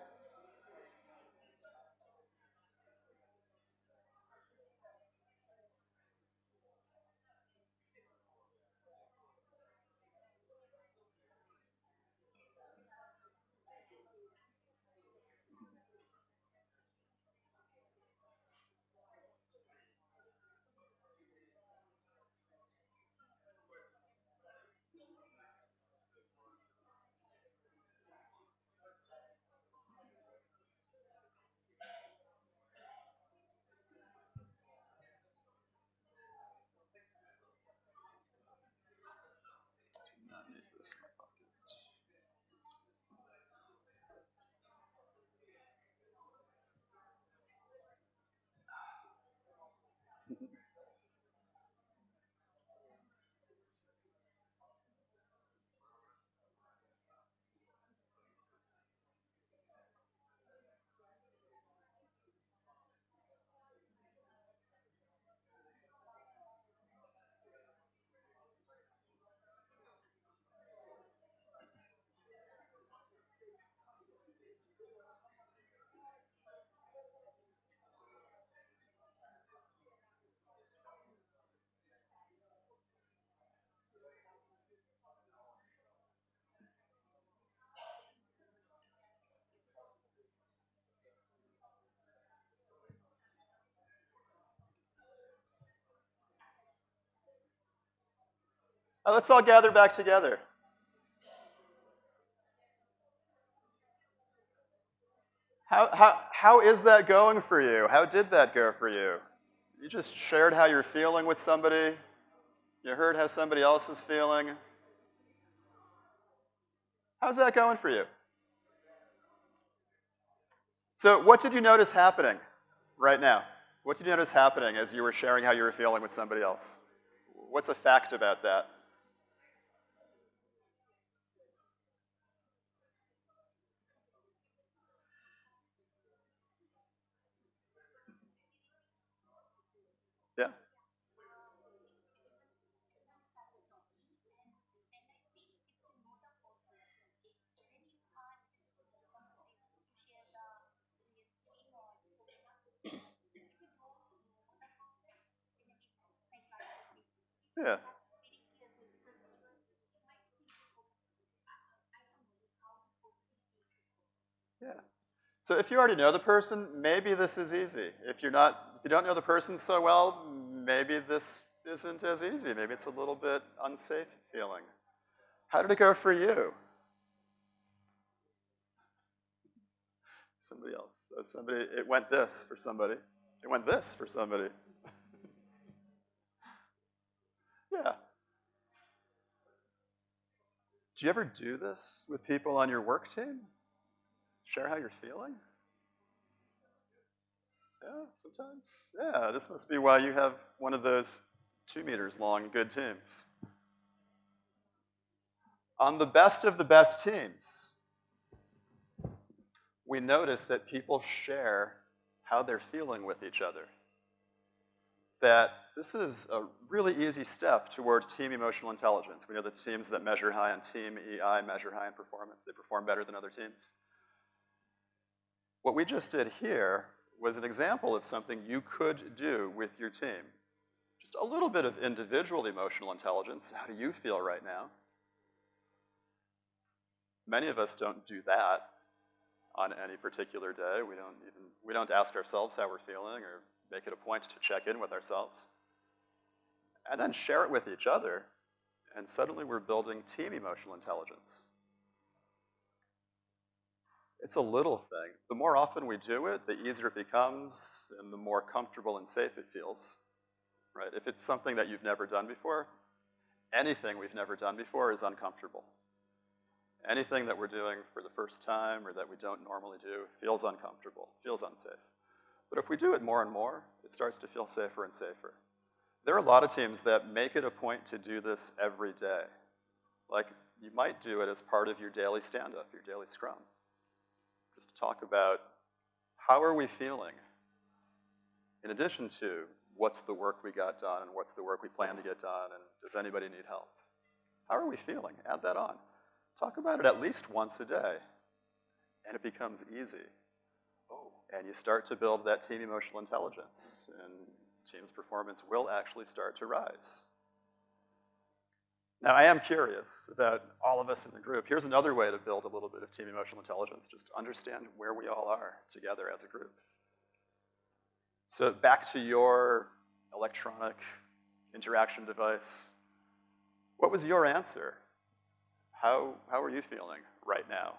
Uh, let's all gather back together. How, how, how is that going for you? How did that go for you? You just shared how you're feeling with somebody. You heard how somebody else is feeling. How's that going for you? So what did you notice happening right now? What did you notice happening as you were sharing how you were feeling with somebody else? What's a fact about that? Yeah. Yeah. Yeah. So if you already know the person, maybe this is easy. If you're not, if you don't know the person so well, maybe this isn't as easy. Maybe it's a little bit unsafe feeling. How did it go for you? Somebody else. Uh, somebody, it went this for somebody. It went this for somebody. Yeah. Do you ever do this with people on your work team? Share how you're feeling? Yeah, sometimes. Yeah, this must be why you have one of those two meters long good teams. On the best of the best teams, we notice that people share how they're feeling with each other. That this is a really easy step toward team emotional intelligence. We know that teams that measure high on team EI measure high in performance. They perform better than other teams. What we just did here was an example of something you could do with your team. Just a little bit of individual emotional intelligence. How do you feel right now? Many of us don't do that on any particular day. We don't even, we don't ask ourselves how we're feeling or make it a point to check in with ourselves. And then share it with each other, and suddenly we're building team emotional intelligence. It's a little thing. The more often we do it, the easier it becomes and the more comfortable and safe it feels, right? If it's something that you've never done before, anything we've never done before is uncomfortable. Anything that we're doing for the first time or that we don't normally do feels uncomfortable, feels unsafe. But if we do it more and more, it starts to feel safer and safer. There are a lot of teams that make it a point to do this every day. Like, you might do it as part of your daily stand-up, your daily scrum just to talk about how are we feeling in addition to what's the work we got done and what's the work we plan to get done and does anybody need help? How are we feeling? Add that on. Talk about it at least once a day and it becomes easy. And you start to build that team emotional intelligence and team's performance will actually start to rise. Now, I am curious about all of us in the group. Here's another way to build a little bit of team emotional intelligence, just understand where we all are together as a group. So back to your electronic interaction device. What was your answer? How, how are you feeling right now?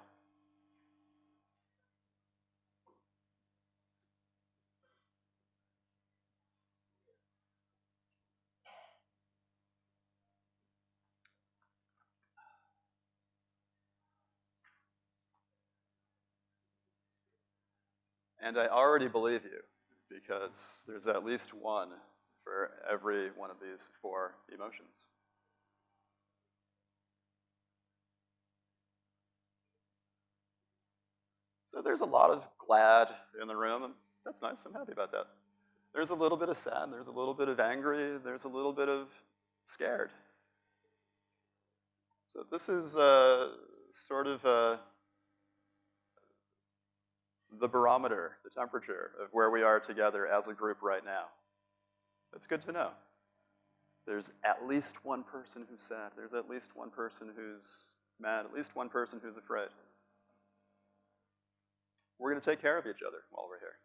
And I already believe you because there's at least one for every one of these four emotions. So there's a lot of glad in the room, and that's nice, I'm happy about that. There's a little bit of sad, there's a little bit of angry, there's a little bit of scared. So this is uh, sort of a the barometer, the temperature of where we are together as a group right now. That's good to know. There's at least one person who's sad. There's at least one person who's mad. At least one person who's afraid. We're going to take care of each other while we're here.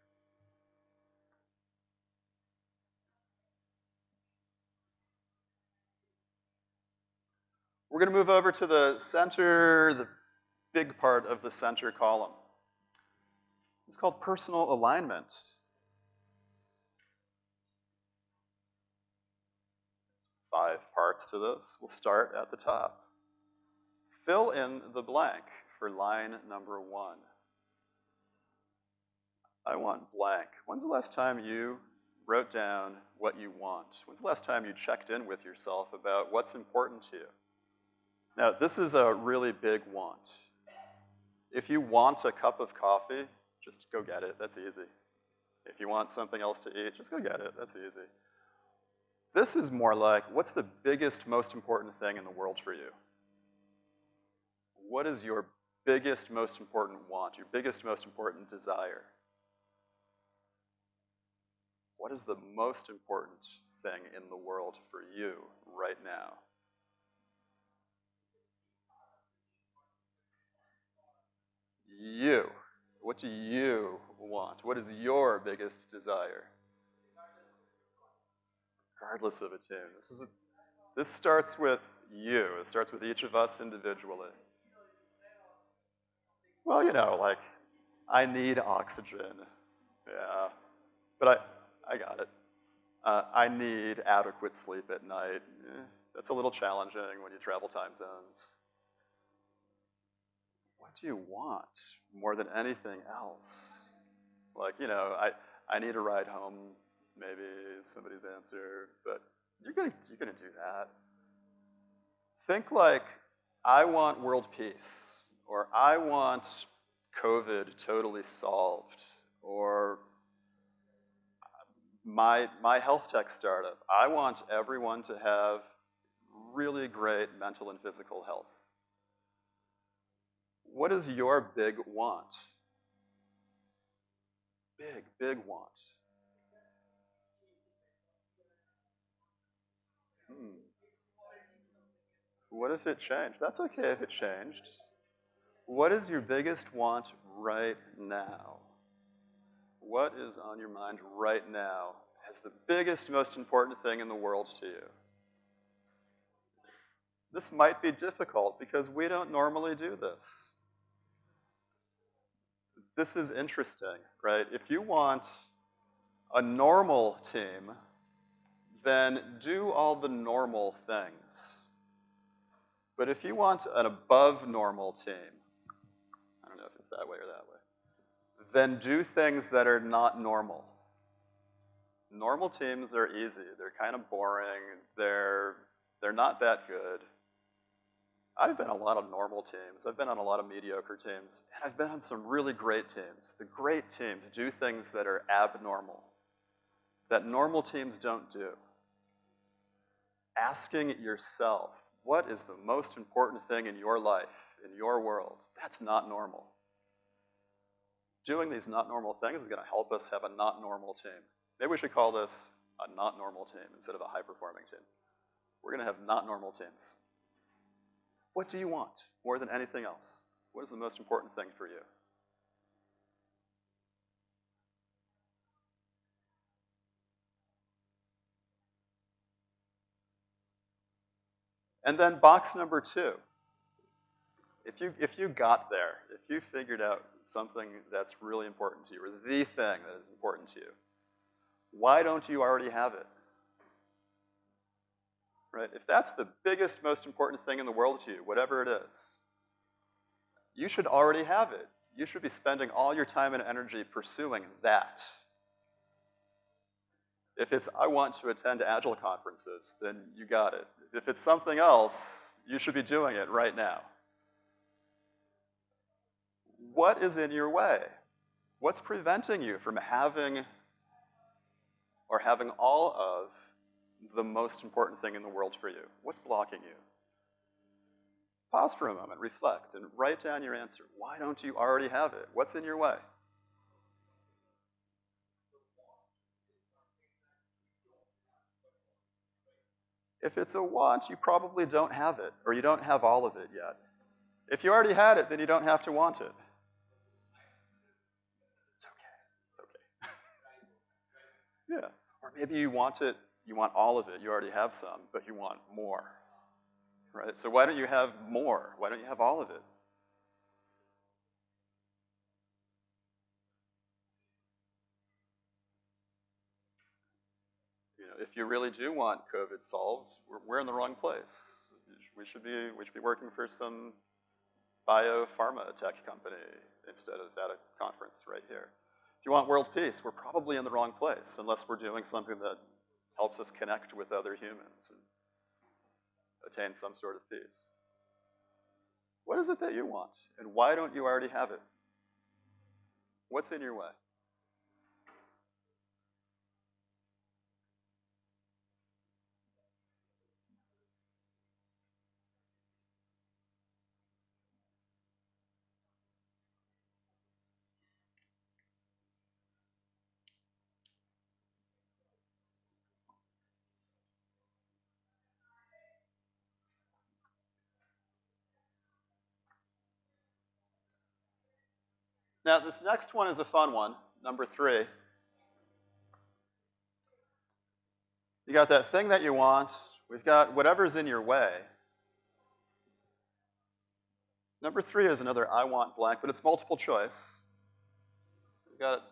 We're gonna move over to the center, the big part of the center column. It's called personal alignment. Five parts to this. We'll start at the top. Fill in the blank for line number one. I want blank. When's the last time you wrote down what you want? When's the last time you checked in with yourself about what's important to you? Now, this is a really big want. If you want a cup of coffee, just go get it, that's easy. If you want something else to eat, just go get it, that's easy. This is more like, what's the biggest, most important thing in the world for you? What is your biggest, most important want, your biggest, most important desire? What is the most important thing in the world for you right now? You. What do you want? What is your biggest desire? Regardless of a tune. This is a, this starts with you. It starts with each of us individually. Well, you know, like, I need oxygen. Yeah. But I, I got it. Uh, I need adequate sleep at night. Eh, that's a little challenging when you travel time zones. What do you want more than anything else? Like, you know, I, I need a ride home, maybe somebody's answer, but you're gonna, you're gonna do that. Think like, I want world peace, or I want COVID totally solved, or my, my health tech startup, I want everyone to have really great mental and physical health. What is your big want? Big, big want. Hmm. What if it changed? That's okay if it changed. What is your biggest want right now? What is on your mind right now as the biggest, most important thing in the world to you? This might be difficult because we don't normally do this. This is interesting, right? If you want a normal team, then do all the normal things. But if you want an above normal team, I don't know if it's that way or that way, then do things that are not normal. Normal teams are easy. They're kind of boring. They're, they're not that good. I've been on a lot of normal teams. I've been on a lot of mediocre teams. And I've been on some really great teams. The great teams do things that are abnormal, that normal teams don't do. Asking yourself, what is the most important thing in your life, in your world? That's not normal. Doing these not normal things is gonna help us have a not normal team. Maybe we should call this a not normal team instead of a high-performing team. We're gonna have not normal teams. What do you want more than anything else? What is the most important thing for you? And then box number two. If you, if you got there, if you figured out something that's really important to you, or the thing that is important to you, why don't you already have it? Right? If that's the biggest, most important thing in the world to you, whatever it is, you should already have it. You should be spending all your time and energy pursuing that. If it's, I want to attend Agile conferences, then you got it. If it's something else, you should be doing it right now. What is in your way? What's preventing you from having or having all of the most important thing in the world for you? What's blocking you? Pause for a moment, reflect, and write down your answer. Why don't you already have it? What's in your way? If it's a want, you probably don't have it, or you don't have all of it yet. If you already had it, then you don't have to want it. It's okay, it's okay. yeah, or maybe you want it, you want all of it, you already have some, but you want more. right? So why don't you have more? Why don't you have all of it? You know, if you really do want COVID solved, we're, we're in the wrong place. We should be, we should be working for some biopharma tech company instead of at a conference right here. If you want world peace, we're probably in the wrong place unless we're doing something that helps us connect with other humans and attain some sort of peace. What is it that you want, and why don't you already have it? What's in your way? Now, this next one is a fun one, number three. You got that thing that you want. We've got whatever's in your way. Number three is another I want blank, but it's multiple choice. We've got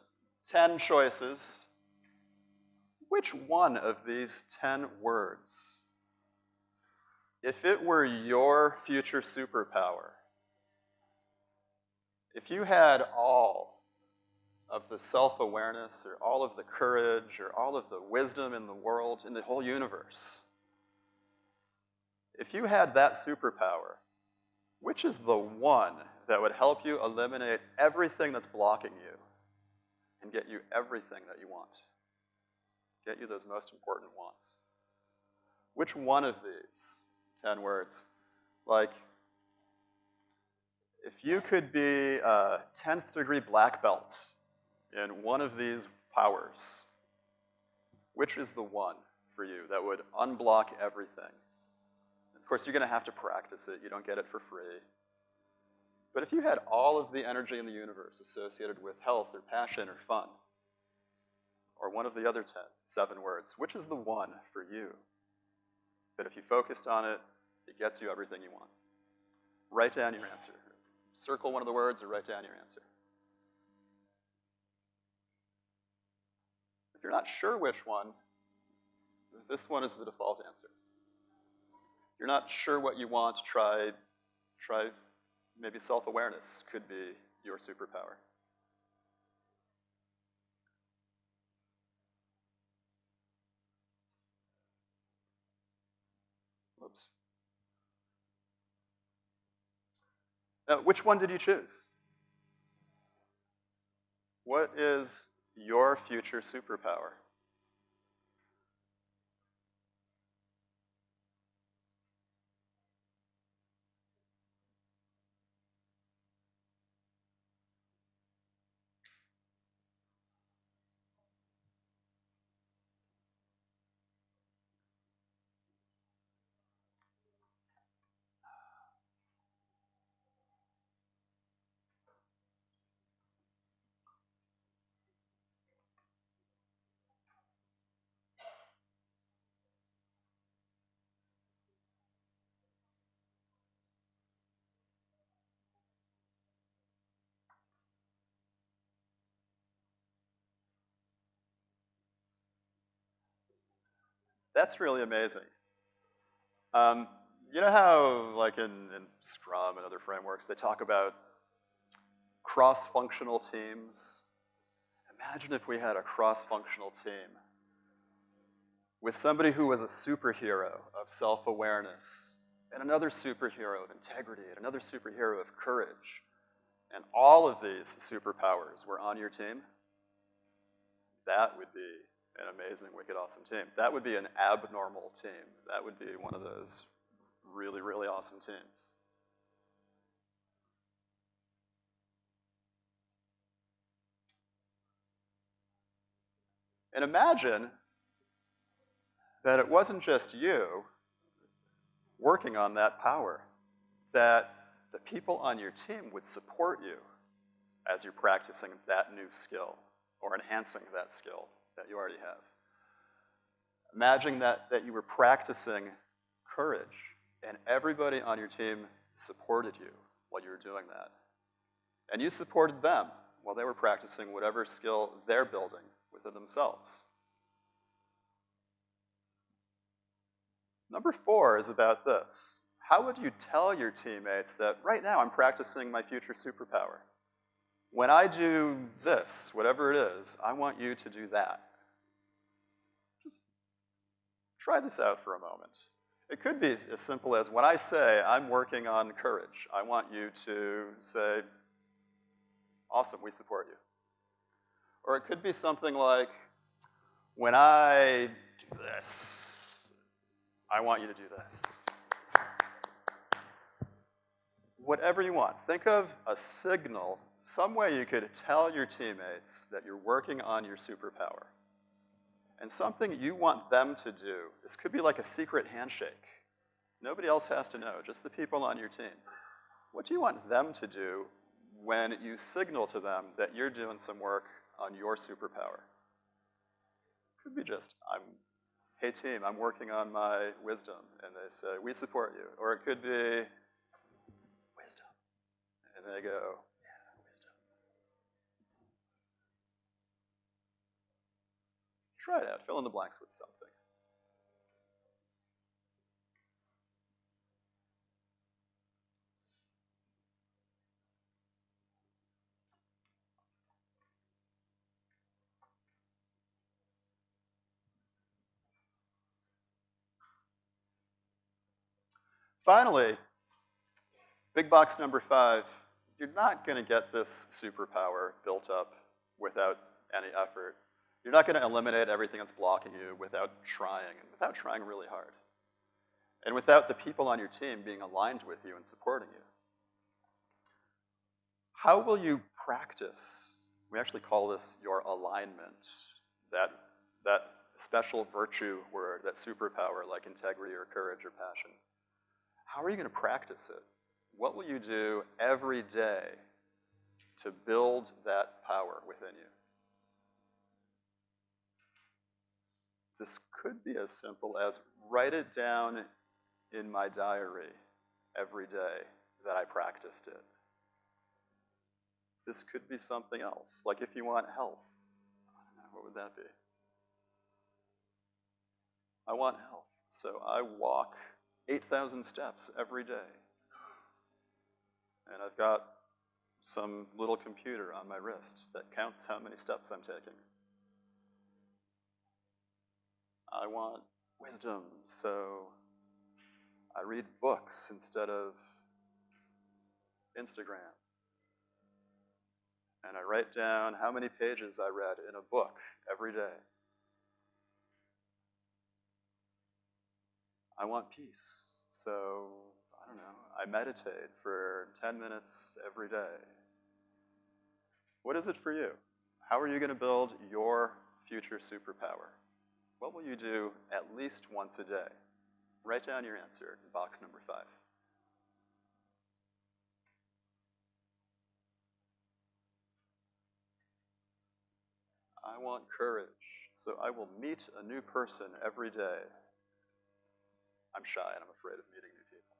10 choices. Which one of these 10 words, if it were your future superpower, if you had all of the self-awareness or all of the courage or all of the wisdom in the world, in the whole universe, if you had that superpower, which is the one that would help you eliminate everything that's blocking you and get you everything that you want? Get you those most important wants. Which one of these 10 words? Like, if you could be a 10th degree black belt in one of these powers, which is the one for you that would unblock everything? Of course, you're gonna have to practice it. You don't get it for free. But if you had all of the energy in the universe associated with health or passion or fun, or one of the other 10, seven words, which is the one for you that if you focused on it, it gets you everything you want? Write down your answer circle one of the words or write down your answer. If you're not sure which one, this one is the default answer. If you're not sure what you want, try, try maybe self-awareness could be your superpower. Now, which one did you choose? What is your future superpower? That's really amazing. Um, you know how, like in, in Scrum and other frameworks, they talk about cross-functional teams? Imagine if we had a cross-functional team with somebody who was a superhero of self-awareness, and another superhero of integrity, and another superhero of courage, and all of these superpowers were on your team, that would be an amazing, wicked, awesome team. That would be an abnormal team. That would be one of those really, really awesome teams. And imagine that it wasn't just you working on that power, that the people on your team would support you as you're practicing that new skill or enhancing that skill that you already have. Imagine that, that you were practicing courage And everybody on your team supported you while you were doing that. And you supported them while they were practicing whatever skill they're building within themselves. Number four is about this. How would you tell your teammates that right now I'm practicing my future superpower? When I do this, whatever it is, I want you to do that. Just try this out for a moment. It could be as simple as when I say I'm working on courage, I want you to say, awesome, we support you. Or it could be something like, when I do this, I want you to do this. Whatever you want. Think of a signal, some way you could tell your teammates that you're working on your superpower. And something you want them to do, this could be like a secret handshake. Nobody else has to know, just the people on your team. What do you want them to do when you signal to them that you're doing some work on your superpower? Could be just, I'm, hey team, I'm working on my wisdom, and they say, we support you. Or it could be, wisdom. And they go, yeah, wisdom. Try it out, fill in the blanks with something. Finally, big box number five, you're not gonna get this superpower built up without any effort. You're not gonna eliminate everything that's blocking you without trying, and without trying really hard. And without the people on your team being aligned with you and supporting you. How will you practice? We actually call this your alignment, that, that special virtue word, that superpower like integrity or courage or passion. How are you going to practice it? What will you do every day to build that power within you? This could be as simple as write it down in my diary every day that I practiced it. This could be something else, like if you want health. what would that be? I want health, so I walk 8,000 steps every day. And I've got some little computer on my wrist that counts how many steps I'm taking. I want wisdom, so I read books instead of Instagram. And I write down how many pages I read in a book every day. I want peace. So, I don't know, I meditate for 10 minutes every day. What is it for you? How are you going to build your future superpower? What will you do at least once a day? Write down your answer in box number five. I want courage, so I will meet a new person every day I'm shy and I'm afraid of meeting new people.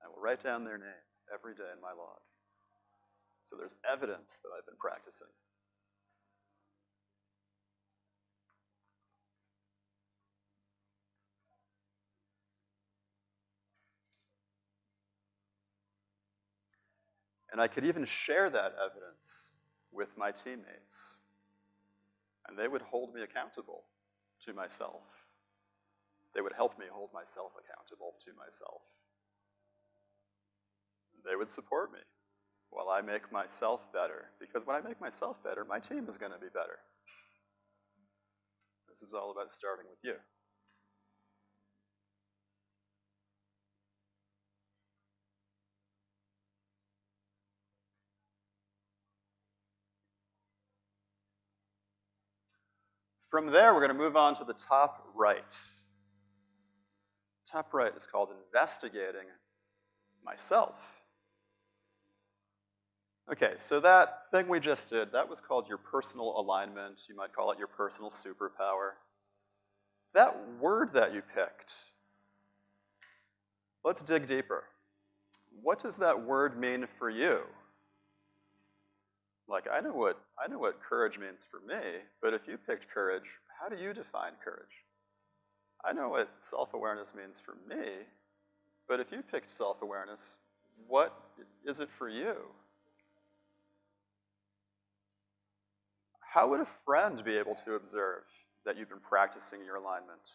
I will write down their name every day in my log. So there's evidence that I've been practicing. And I could even share that evidence with my teammates. And they would hold me accountable to myself. They would help me hold myself accountable to myself. They would support me while I make myself better. Because when I make myself better, my team is going to be better. This is all about starting with you. From there, we're going to move on to the top right. Top right is called investigating myself. Okay, so that thing we just did, that was called your personal alignment. You might call it your personal superpower. That word that you picked, let's dig deeper. What does that word mean for you? Like, I know what, I know what courage means for me, but if you picked courage, how do you define courage? I know what self-awareness means for me, but if you picked self-awareness, what is it for you? How would a friend be able to observe that you've been practicing your alignment?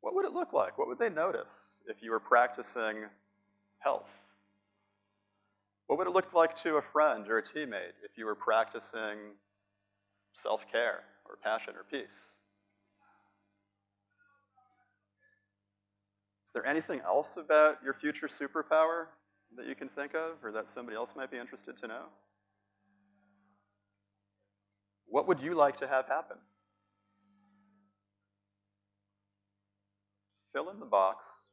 What would it look like? What would they notice if you were practicing health? What would it look like to a friend or a teammate if you were practicing self-care or passion or peace? Is there anything else about your future superpower that you can think of or that somebody else might be interested to know? What would you like to have happen? Fill in the box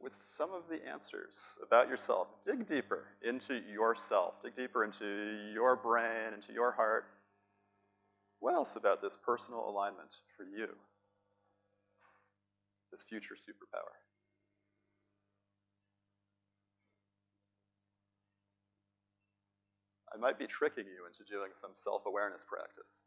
with some of the answers about yourself. Dig deeper into yourself. Dig deeper into your brain, into your heart. What else about this personal alignment for you? This future superpower. I might be tricking you into doing some self-awareness practice.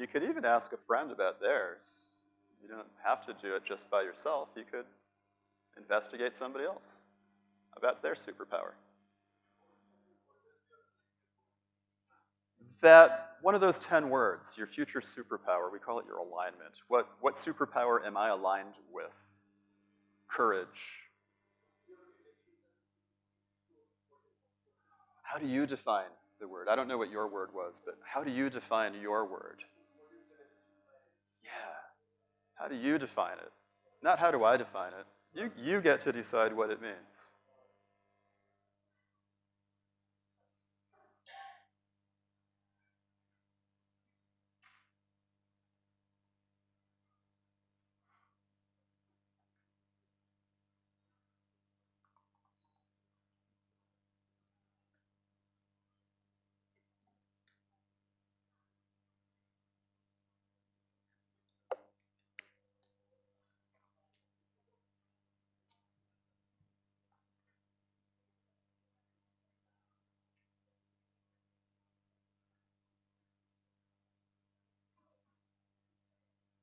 You could even ask a friend about theirs. You don't have to do it just by yourself. You could investigate somebody else about their superpower. That one of those 10 words, your future superpower, we call it your alignment. What, what superpower am I aligned with? Courage. How do you define the word? I don't know what your word was, but how do you define your word? How do you define it? Not how do I define it. You, you get to decide what it means.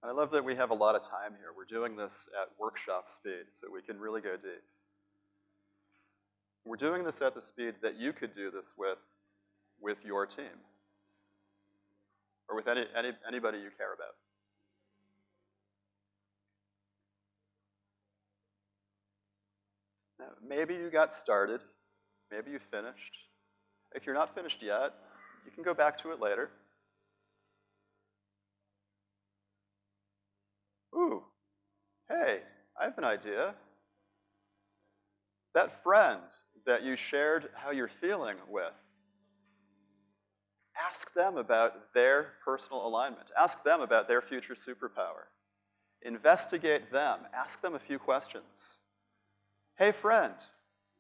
I love that we have a lot of time here. We're doing this at workshop speed, so we can really go deep. We're doing this at the speed that you could do this with, with your team. Or with any, any, anybody you care about. Now, maybe you got started, maybe you finished. If you're not finished yet, you can go back to it later. Ooh, hey, I have an idea. That friend that you shared how you're feeling with, ask them about their personal alignment. Ask them about their future superpower. Investigate them. Ask them a few questions. Hey, friend,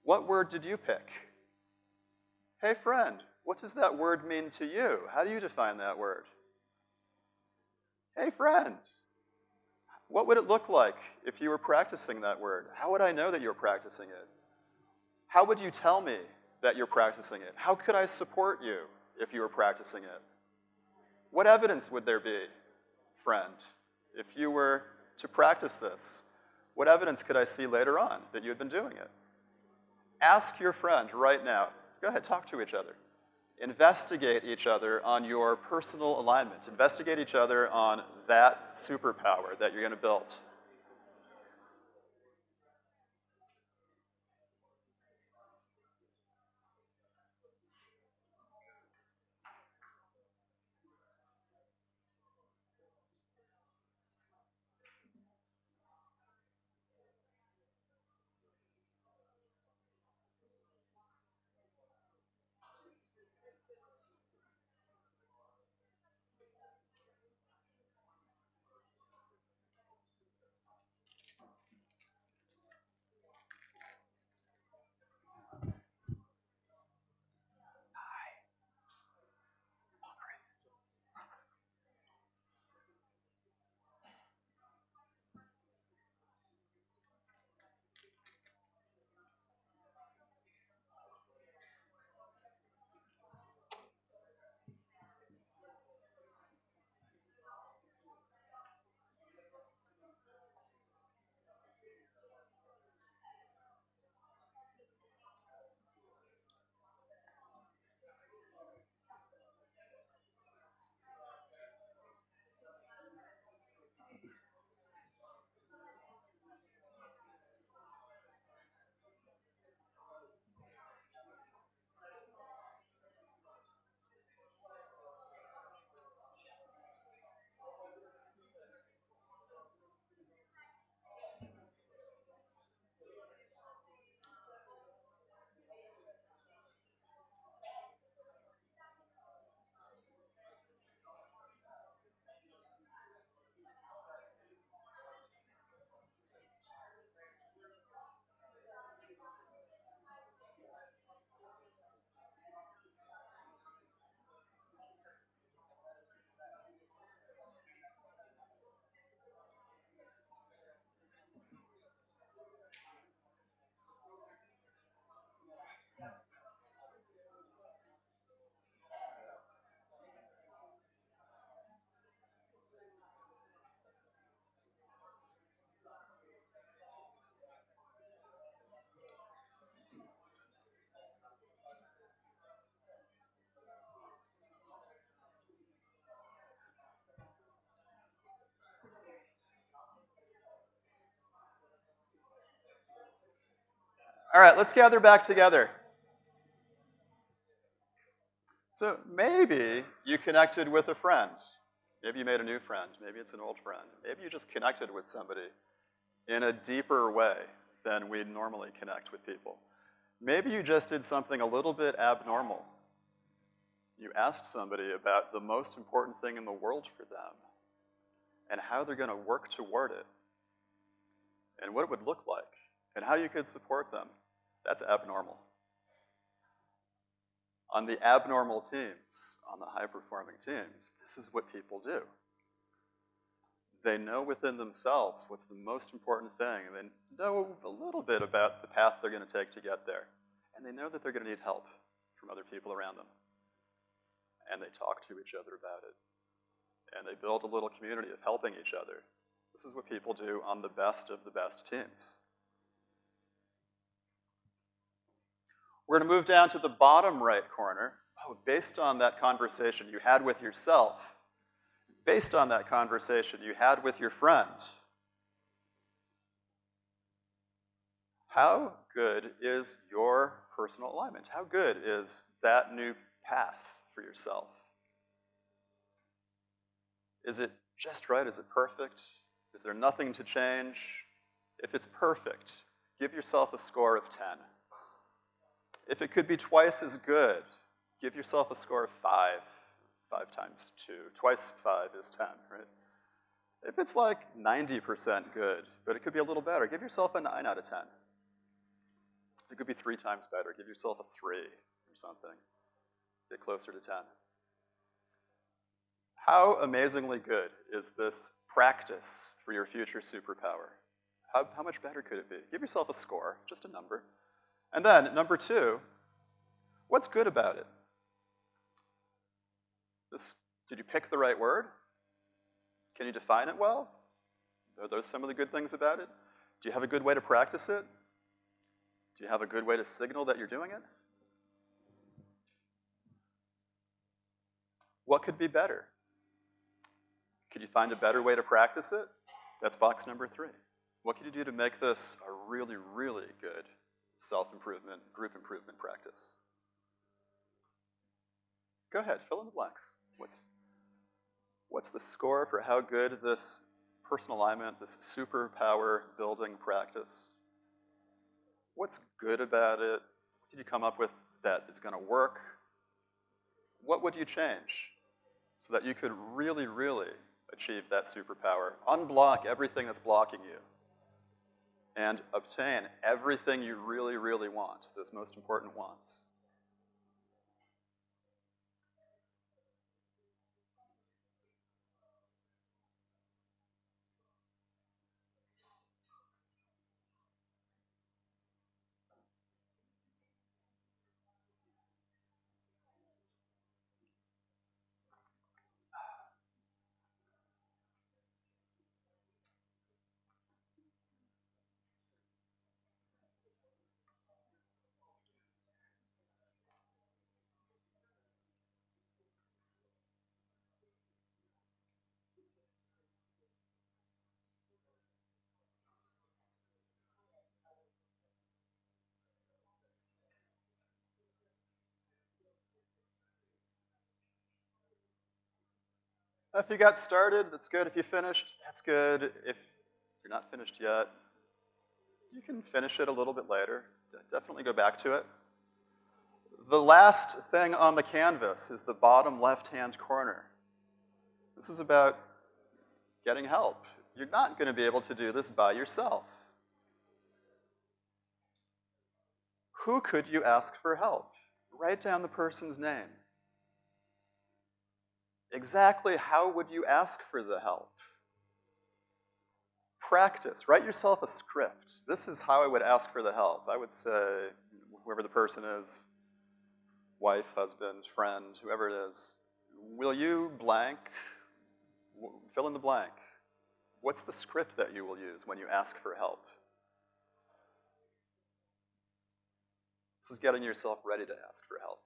what word did you pick? Hey, friend, what does that word mean to you? How do you define that word? Hey, friend, what would it look like if you were practicing that word? How would I know that you're practicing it? How would you tell me that you're practicing it? How could I support you if you were practicing it? What evidence would there be, friend, if you were to practice this? What evidence could I see later on that you had been doing it? Ask your friend right now. Go ahead, talk to each other investigate each other on your personal alignment. Investigate each other on that superpower that you're going to build. All right, let's gather back together. So maybe you connected with a friend. Maybe you made a new friend. Maybe it's an old friend. Maybe you just connected with somebody in a deeper way than we normally connect with people. Maybe you just did something a little bit abnormal. You asked somebody about the most important thing in the world for them and how they're gonna work toward it and what it would look like and how you could support them. That's abnormal. On the abnormal teams, on the high-performing teams, this is what people do. They know within themselves what's the most important thing, and they know a little bit about the path they're gonna take to get there. And they know that they're gonna need help from other people around them. And they talk to each other about it. And they build a little community of helping each other. This is what people do on the best of the best teams. We're gonna move down to the bottom right corner. Oh, based on that conversation you had with yourself, based on that conversation you had with your friend, how good is your personal alignment? How good is that new path for yourself? Is it just right? Is it perfect? Is there nothing to change? If it's perfect, give yourself a score of 10. If it could be twice as good, give yourself a score of five. Five times two. Twice five is 10, right? If it's like 90% good, but it could be a little better, give yourself a nine out of 10. It could be three times better. Give yourself a three or something. Get closer to 10. How amazingly good is this practice for your future superpower? How, how much better could it be? Give yourself a score, just a number. And then, number two, what's good about it? This, did you pick the right word? Can you define it well? Are those some of the good things about it? Do you have a good way to practice it? Do you have a good way to signal that you're doing it? What could be better? Could you find a better way to practice it? That's box number three. What can you do to make this a really, really good self-improvement, group improvement practice? Go ahead, fill in the blanks. What's, what's the score for how good this personal alignment, this superpower building practice? What's good about it? What did you come up with that is gonna work? What would you change so that you could really, really achieve that superpower? Unblock everything that's blocking you and obtain everything you really, really want, those most important wants. If you got started, that's good. If you finished, that's good. If you're not finished yet, you can finish it a little bit later. Definitely go back to it. The last thing on the canvas is the bottom left-hand corner. This is about getting help. You're not gonna be able to do this by yourself. Who could you ask for help? Write down the person's name. Exactly how would you ask for the help? Practice. Write yourself a script. This is how I would ask for the help. I would say, whoever the person is, wife, husband, friend, whoever it is, will you blank, fill in the blank. What's the script that you will use when you ask for help? This is getting yourself ready to ask for help.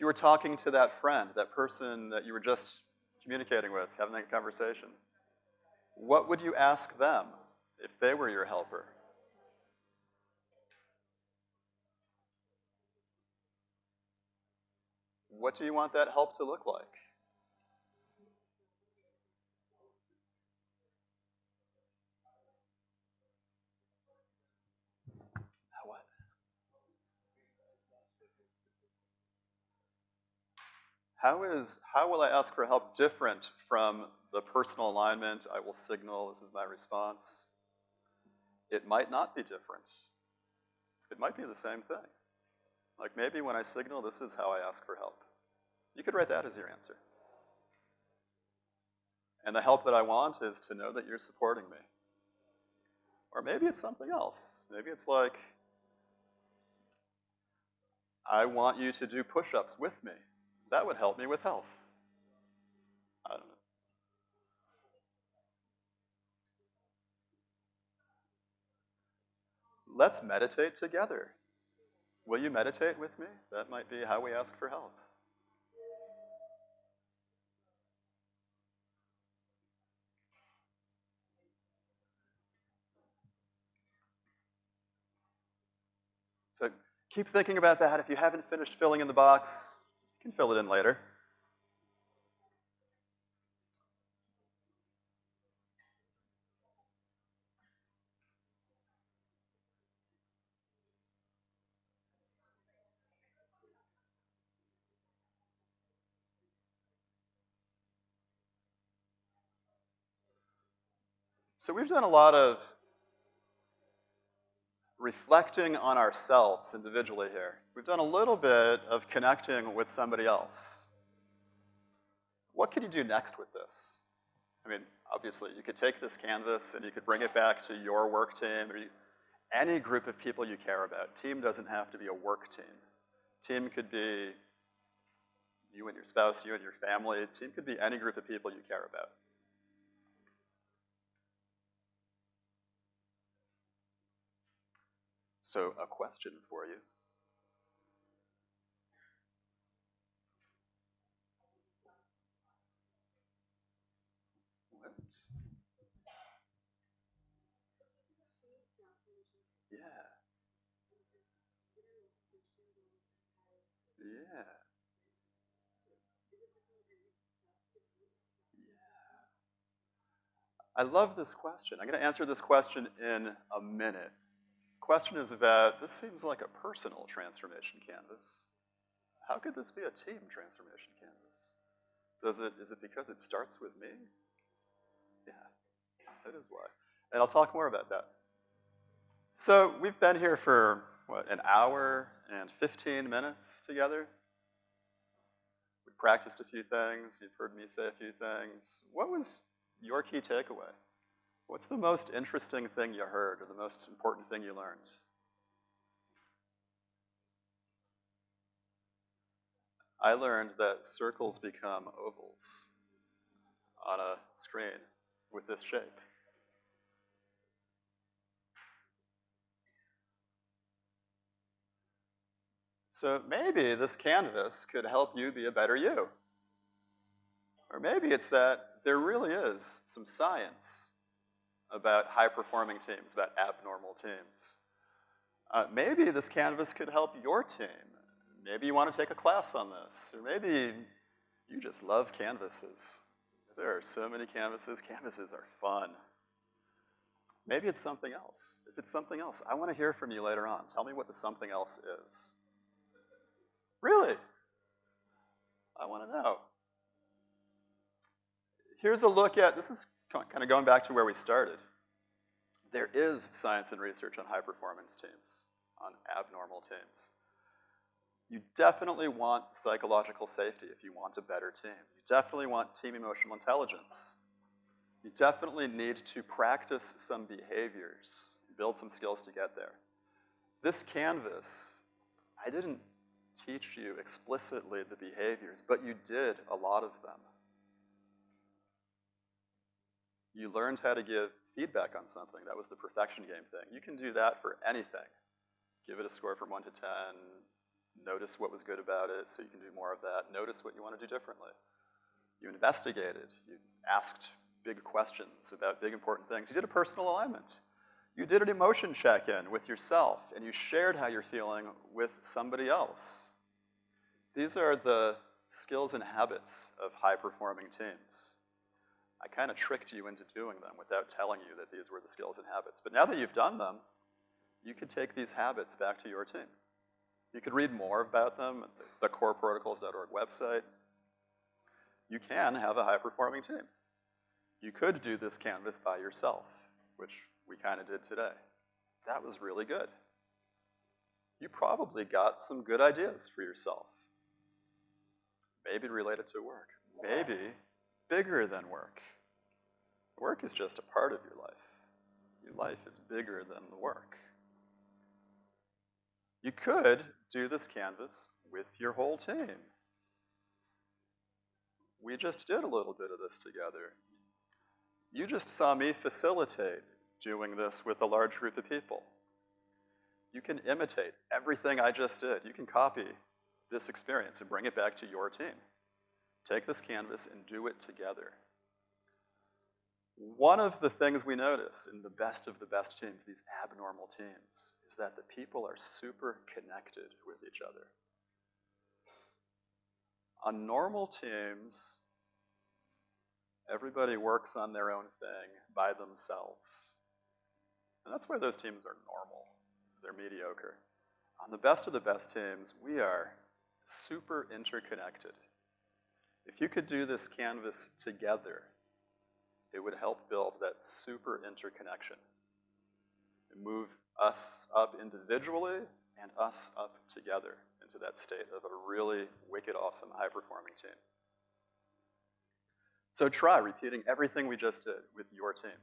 You were talking to that friend, that person that you were just communicating with, having that conversation, what would you ask them if they were your helper? What do you want that help to look like? How is, how will I ask for help different from the personal alignment, I will signal, this is my response? It might not be different. It might be the same thing. Like maybe when I signal, this is how I ask for help. You could write that as your answer. And the help that I want is to know that you're supporting me. Or maybe it's something else. Maybe it's like, I want you to do push-ups with me. That would help me with health. I don't know. Let's meditate together. Will you meditate with me? That might be how we ask for help. So keep thinking about that. If you haven't finished filling in the box, you can fill it in later. So we've done a lot of reflecting on ourselves individually here. We've done a little bit of connecting with somebody else. What could you do next with this? I mean, obviously, you could take this canvas and you could bring it back to your work team or you, any group of people you care about. Team doesn't have to be a work team. Team could be you and your spouse, you and your family. Team could be any group of people you care about. So a question for you. What? Yeah. Yeah. I love this question. I'm going to answer this question in a minute question is about, this seems like a personal transformation canvas. How could this be a team transformation canvas? Does it, is it because it starts with me? Yeah, that is why. And I'll talk more about that. So we've been here for, what, an hour and 15 minutes together? We practiced a few things, you've heard me say a few things. What was your key takeaway? What's the most interesting thing you heard or the most important thing you learned? I learned that circles become ovals on a screen with this shape. So maybe this canvas could help you be a better you. Or maybe it's that there really is some science about high-performing teams, about abnormal teams. Uh, maybe this canvas could help your team. Maybe you want to take a class on this, or maybe you just love canvases. There are so many canvases. Canvases are fun. Maybe it's something else. If it's something else, I want to hear from you later on. Tell me what the something else is. Really? I want to know. Here's a look at, this is kind of going back to where we started. There is science and research on high performance teams, on abnormal teams. You definitely want psychological safety if you want a better team. You definitely want team emotional intelligence. You definitely need to practice some behaviors, build some skills to get there. This canvas, I didn't teach you explicitly the behaviors, but you did a lot of them. You learned how to give feedback on something. That was the perfection game thing. You can do that for anything. Give it a score from one to 10, notice what was good about it so you can do more of that, notice what you want to do differently. You investigated, you asked big questions about big important things. You did a personal alignment. You did an emotion check-in with yourself and you shared how you're feeling with somebody else. these are the skills and habits of high-performing teams. I kind of tricked you into doing them without telling you that these were the skills and habits. But now that you've done them, you could take these habits back to your team. You could read more about them at the coreprotocols.org website. You can have a high-performing team. You could do this canvas by yourself, which we kind of did today. That was really good. You probably got some good ideas for yourself. Maybe related to work. Maybe bigger than work. Work is just a part of your life. Your life is bigger than the work. You could do this canvas with your whole team. We just did a little bit of this together. You just saw me facilitate doing this with a large group of people. You can imitate everything I just did. You can copy this experience and bring it back to your team. Take this canvas and do it together. One of the things we notice in the best of the best teams, these abnormal teams, is that the people are super connected with each other. On normal teams, everybody works on their own thing by themselves. And that's why those teams are normal. They're mediocre. On the best of the best teams, we are super interconnected. If you could do this canvas together, it would help build that super interconnection. And move us up individually and us up together into that state of a really wicked awesome high-performing team. So try repeating everything we just did with your team.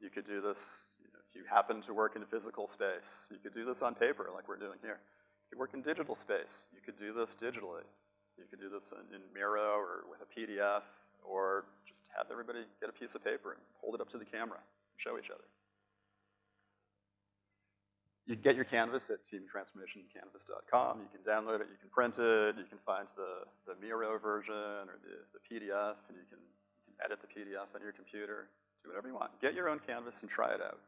You could do this you know, if you happen to work in physical space. You could do this on paper like we're doing here. You work in digital space. You could do this digitally. You could do this in, in Miro or with a PDF or just have everybody get a piece of paper and hold it up to the camera and show each other. You can get your canvas at teamtransformationcanvas.com. You can download it, you can print it, you can find the, the Miro version or the, the PDF, and you can, you can edit the PDF on your computer, do whatever you want. Get your own canvas and try it out.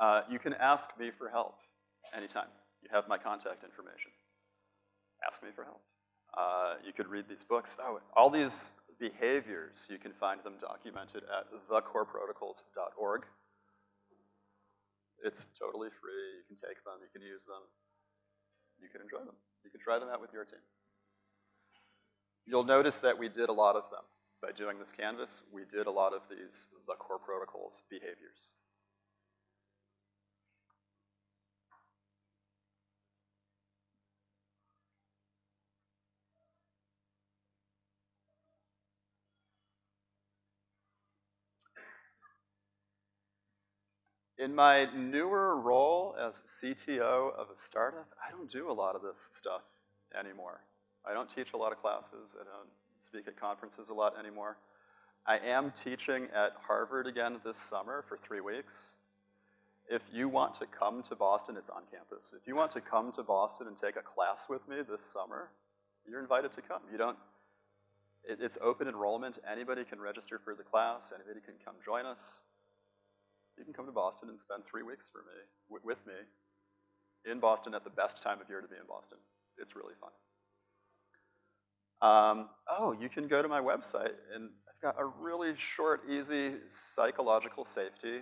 Uh, you can ask me for help anytime. You have my contact information. Ask me for help. Uh, you could read these books. Oh, all these behaviors, you can find them documented at thecoreprotocols.org. It's totally free. You can take them, you can use them, you can enjoy them. You can try them out with your team. You'll notice that we did a lot of them. By doing this canvas, we did a lot of these, the core protocols behaviors. In my newer role as CTO of a startup, I don't do a lot of this stuff anymore. I don't teach a lot of classes. I don't speak at conferences a lot anymore. I am teaching at Harvard again this summer for three weeks. If you want to come to Boston, it's on campus. If you want to come to Boston and take a class with me this summer, you're invited to come. You don't, it, it's open enrollment. Anybody can register for the class. Anybody can come join us you can come to Boston and spend three weeks for me, with me in Boston at the best time of year to be in Boston. It's really fun. Um, oh, you can go to my website and I've got a really short, easy psychological safety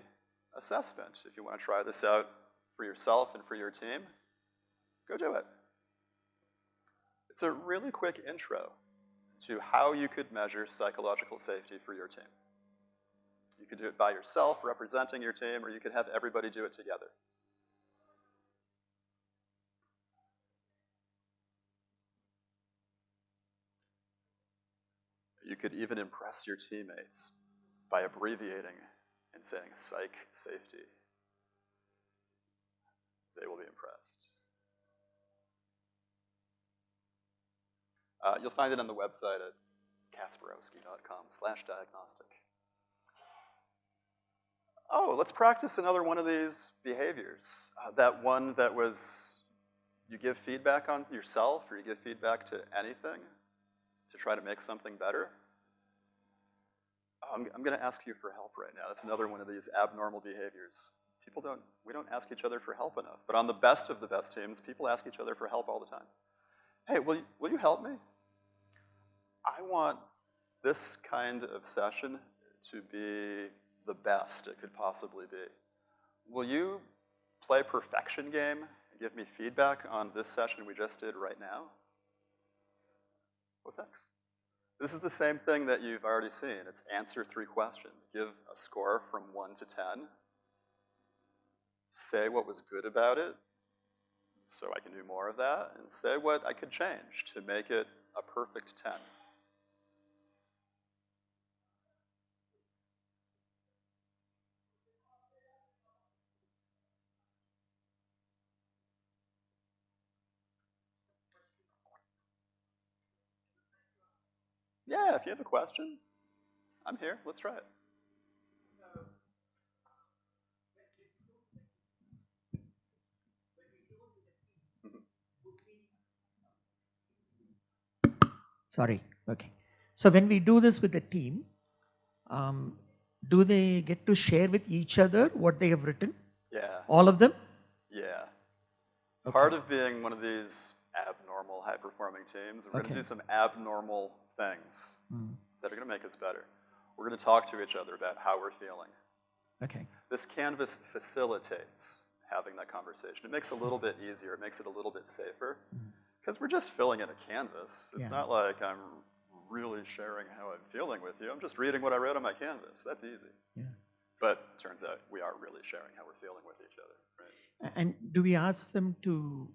assessment. If you want to try this out for yourself and for your team, go do it. It's a really quick intro to how you could measure psychological safety for your team. Could do it by yourself, representing your team, or you could have everybody do it together. You could even impress your teammates by abbreviating and saying psych safety. They will be impressed. Uh, you'll find it on the website at kasperowski.com slash diagnostic oh, let's practice another one of these behaviors. Uh, that one that was, you give feedback on yourself or you give feedback to anything to try to make something better. I'm, I'm gonna ask you for help right now. That's another one of these abnormal behaviors. People don't, we don't ask each other for help enough. But on the best of the best teams, people ask each other for help all the time. hey, will you, will you help me? I want this kind of session to be the best it could possibly be. Will you play perfection game and give me feedback on this session we just did right now? Well, thanks. This is the same thing that you've already seen. It's answer three questions. Give a score from one to 10. Say what was good about it, so I can do more of that, and say what I could change to make it a perfect 10. Yeah, if you have a question, I'm here. Let's try it. Sorry, okay. So when we do this with the team, um, do they get to share with each other what they have written? Yeah, All of them? yeah. Okay. Part of being one of these abnormal high-performing teams, we're Okay. gonna do some abnormal things Mm, that are gonna make us better. We're gonna talk to each other about how we're feeling. Okay, This canvas facilitates having that conversation. It makes it a little bit easier, it makes it a little bit safer, because we're just filling in a canvas. It's Yeah. not like I'm really sharing how I'm feeling with you. I'm just reading what I wrote on my canvas. That's easy. yeah. But it turns out we are really sharing how we're feeling with each other. Right? And do we ask them to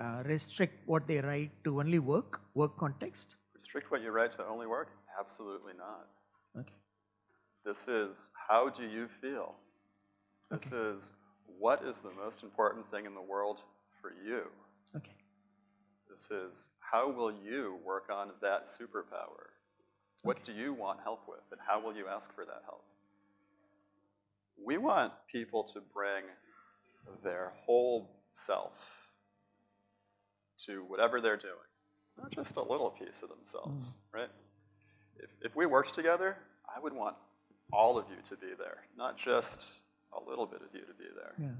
uh, restrict what they write to only work, work context? Restrict what you write to only work? Absolutely not. Okay, This is how do you feel? This is what is the most important thing in the world for you? okay, This is how will you work on that superpower? What do you want help with, and how will you ask for that help? We want people to bring their whole self to whatever they're doing, not just a little piece of themselves, right? If, if we worked together, I would want all of you to be there, not just a little bit of you to be there. yeah.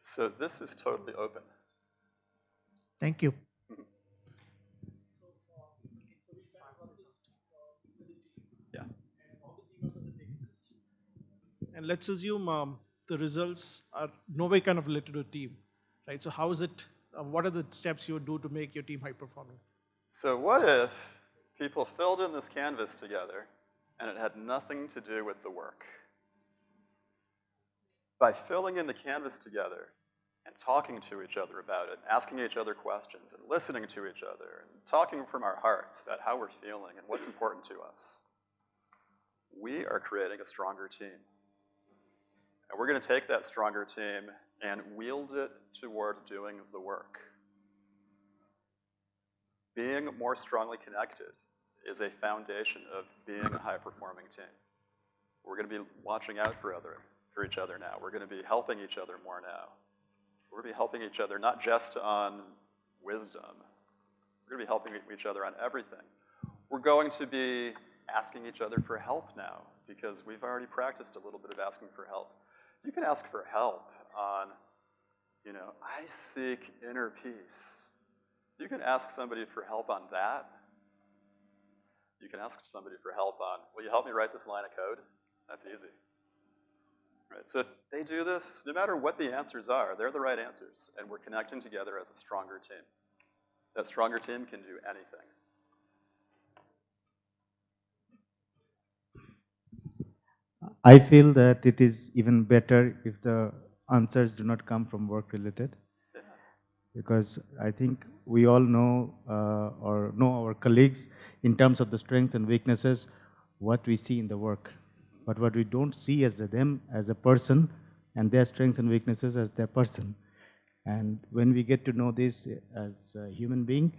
So this is totally open. Thank you. Yeah. And let's assume um, the results are no way kind of related to a team, right? So how is it, uh, what are the steps you would do to make your team high performing? So what if people filled in this canvas together and it had nothing to do with the work? By filling in the canvas together and talking to each other about it, asking each other questions and listening to each other and talking from our hearts about how we're feeling and what's important to us, we are creating a stronger team. And we're gonna take that stronger team and wield it toward doing the work. Being more strongly connected is a foundation of being a high-performing team. We're gonna be watching out for other, for each other now. We're gonna be helping each other more now. We're gonna be helping each other not just on wisdom. We're gonna be helping each other on everything. We're going to be asking each other for help now because we've already practiced a little bit of asking for help. You can ask for help on, you know, I seek inner peace. You can ask somebody for help on that. You can ask somebody for help on, will you help me write this line of code? That's easy. Right, so if they do this, no matter what the answers are, they're the right answers, and we're connecting together as a stronger team. That stronger team can do anything. I feel that it is even better if the answers do not come from work related. Because I think we all know uh, or know our colleagues in terms of the strengths and weaknesses, what we see in the work. But what we don't see as a them as a person and their strengths and weaknesses as their person. And when we get to know this as a human being,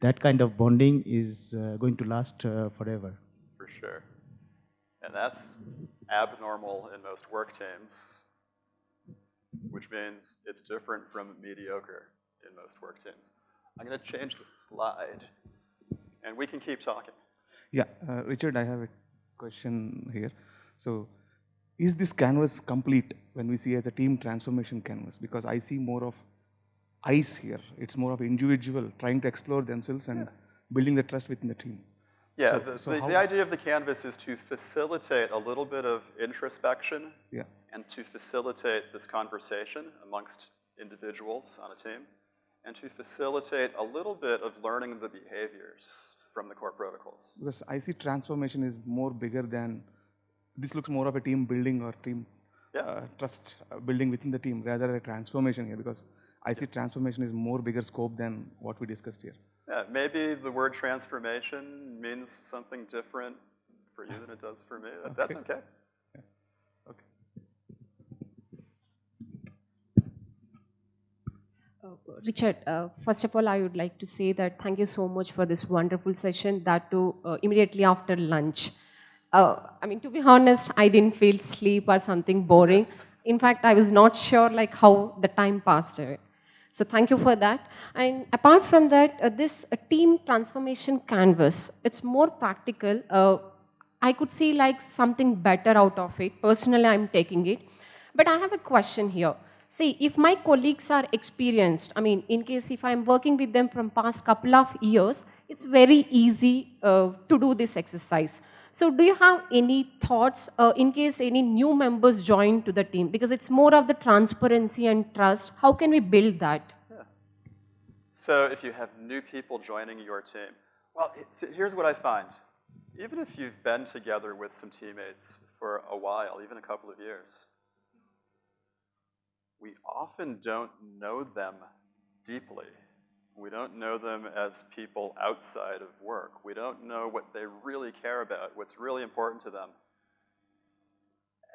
that kind of bonding is uh, going to last uh, forever. For sure. And that's abnormal in most work teams, which means it's different from mediocre in most work teams. I'm gonna change the slide, and we can keep talking. Yeah, uh, Richard, I have a question here. So, is this canvas complete when we see as a team transformation canvas? Because I see more of ice here. It's more of individual trying to explore themselves and building the trust within the team. Yeah, So- the, so the, the idea of the canvas is to facilitate a little bit of introspection Yeah. And to facilitate this conversation amongst individuals on a team and to facilitate a little bit of learning the behaviors from the core protocols. Because I see transformation is more bigger than, this looks more of a team building or team Yeah. uh, trust uh, building within the team rather than a transformation here because I see transformation is more bigger scope than what we discussed here. Yeah, maybe the word transformation means something different for you than it does for me. That's okay. Okay. Uh, Richard, uh, first of all, I would like to say that thank you so much for this wonderful session, that too uh, immediately after lunch. Uh, I mean, to be honest, I didn't feel sleep or something boring. In fact, I was not sure like how the time passed away. So thank you for that. And apart from that, uh, this uh, team transformation canvas, it's more practical. I could see like something better out of it. Personally, I'm taking it. But I have a question here. See, if my colleagues are experienced, I mean, in case if I'm working with them from past couple of years, it's very easy uh, to do this exercise. So do you have any thoughts uh, in case any new members join to the team? Because it's more of the transparency and trust. How can we build that? So if you have new people joining your team, well, here's what I find. Even if you've been together with some teammates for a while, even a couple of years, we often don't know them deeply. We don't know them as people outside of work. We don't know what they really care about, what's really important to them.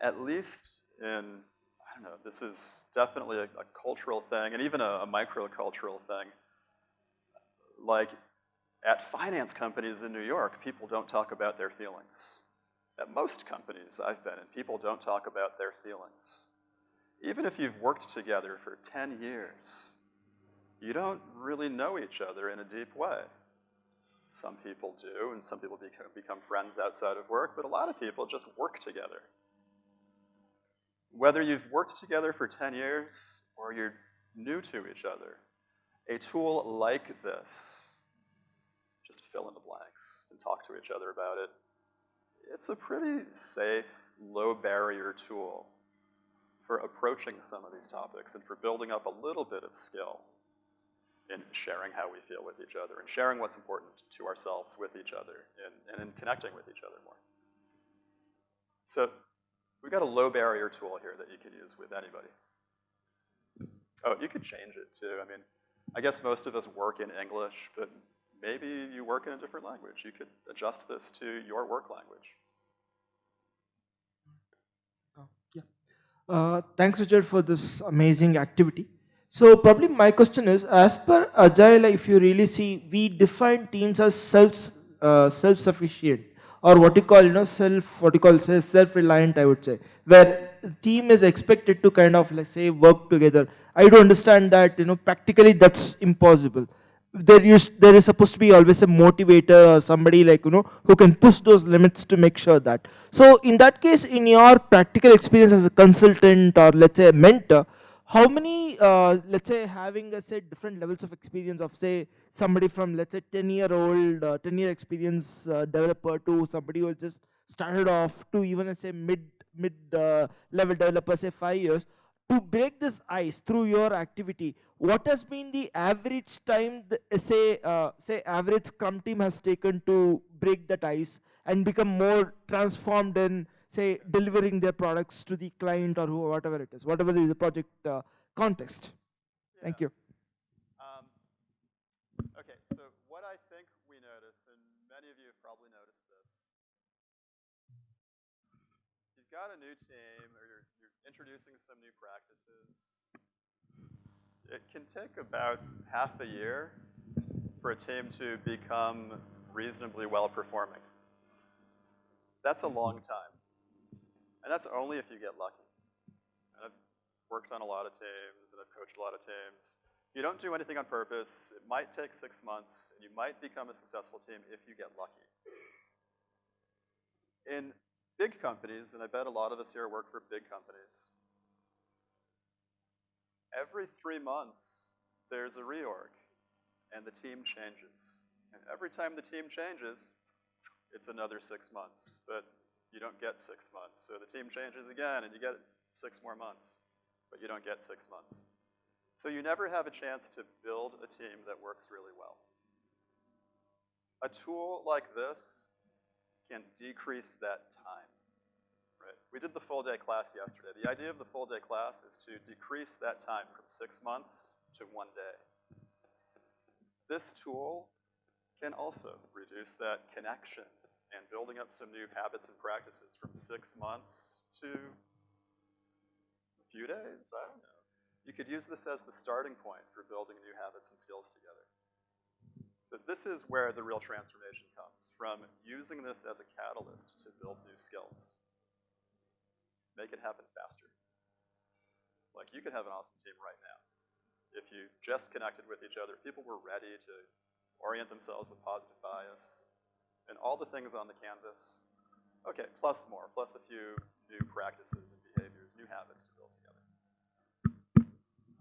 At least in, I don't know, this is definitely a, a cultural thing and even a, a microcultural thing. Like at finance companies in New York, people don't talk about their feelings. At most companies I've been in, people don't talk about their feelings. Even if you've worked together for 10 years, you don't really know each other in a deep way. Some people do, and some people become, friends outside of work, but a lot of people just work together. Whether you've worked together for 10 years or you're new to each other, a tool like this, just fill in the blanks and talk to each other about it, it's a pretty safe, low barrier tool for approaching some of these topics and for building up a little bit of skill in sharing how we feel with each other and sharing what's important to ourselves with each other and, and in connecting with each other more. So we've got a low barrier tool here that you can use with anybody. Oh, you could change it too. I mean, I guess most of us work in English, but maybe you work in a different language. You could adjust this to your work language. Uh, thanks, Richard, for this amazing activity. So probably my question is, as per Agile, if you really see, we define teams as self, uh, self-sufficient or what you call, you know, self, what you call self-reliant, I would say, where team is expected to kind of, let's say, work together. I do understand that, you know, practically that's impossible. There is, there is supposed to be always a motivator or somebody like, you know, who can push those limits to make sure that. So in that case, in your practical experience as a consultant or let's say a mentor, how many, uh, let's say having a say different levels of experience of say somebody from let's say 10 year old, uh, 10 year experience uh, developer to somebody who has just started off to even say mid, mid uh, level developer say five years, to break this ice through your activity, what has been the average time, the, say, uh, say average Scrum team has taken to break that ice and become more transformed in, say, delivering their products to the client or who, whatever it is, whatever is the project uh, context. Thank you. Um, okay, so what I think we notice, and many of you have probably noticed this, you've got a new team or you're, you're introducing some new practices. It can take about half a year for a team to become reasonably well performing. That's a long time. And that's only if you get lucky. And I've worked on a lot of teams and I've coached a lot of teams. You don't do anything on purpose. It might take six months, and you might become a successful team if you get lucky. In big companies, and I bet a lot of us here work for big companies, every three months, there's a reorg, and the team changes. And every time the team changes, it's another six months, but you don't get six months. So the team changes again, and you get six more months, but you don't get six months. So you never have a chance to build a team that works really well. A tool like this can decrease that time, right? We did the full day class yesterday. The idea of the full day class is to decrease that time from six months to one day. This tool can also reduce that connection and building up some new habits and practices from six months to a few days, I don't know. You could use this as the starting point for building new habits and skills together. So this is where the real transformation comes, from using this as a catalyst to build new skills. Make it happen faster. Like, you could have an awesome team right now. If you just connected with each other, people were ready to orient themselves with positive bias, and all the things on the canvas. Okay, plus more, plus a few new practices and behaviors, new habits to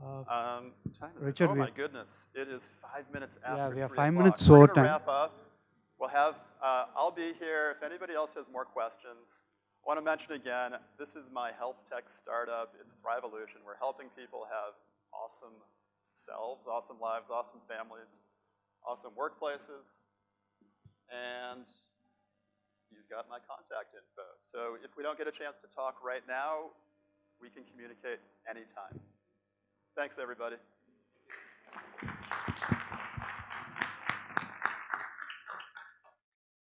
Um, time is, Richard, oh my goodness, it is five minutes after we have five minutes We're short time. wrap up. We'll have, uh, I'll be here. If anybody else has more questions, I want to mention again, this is my health tech startup. It's Thriveolution. We're helping people have awesome selves, awesome lives, awesome families, awesome workplaces, and you've got my contact info. So if we don't get a chance to talk right now, we can communicate anytime. Thanks, everybody.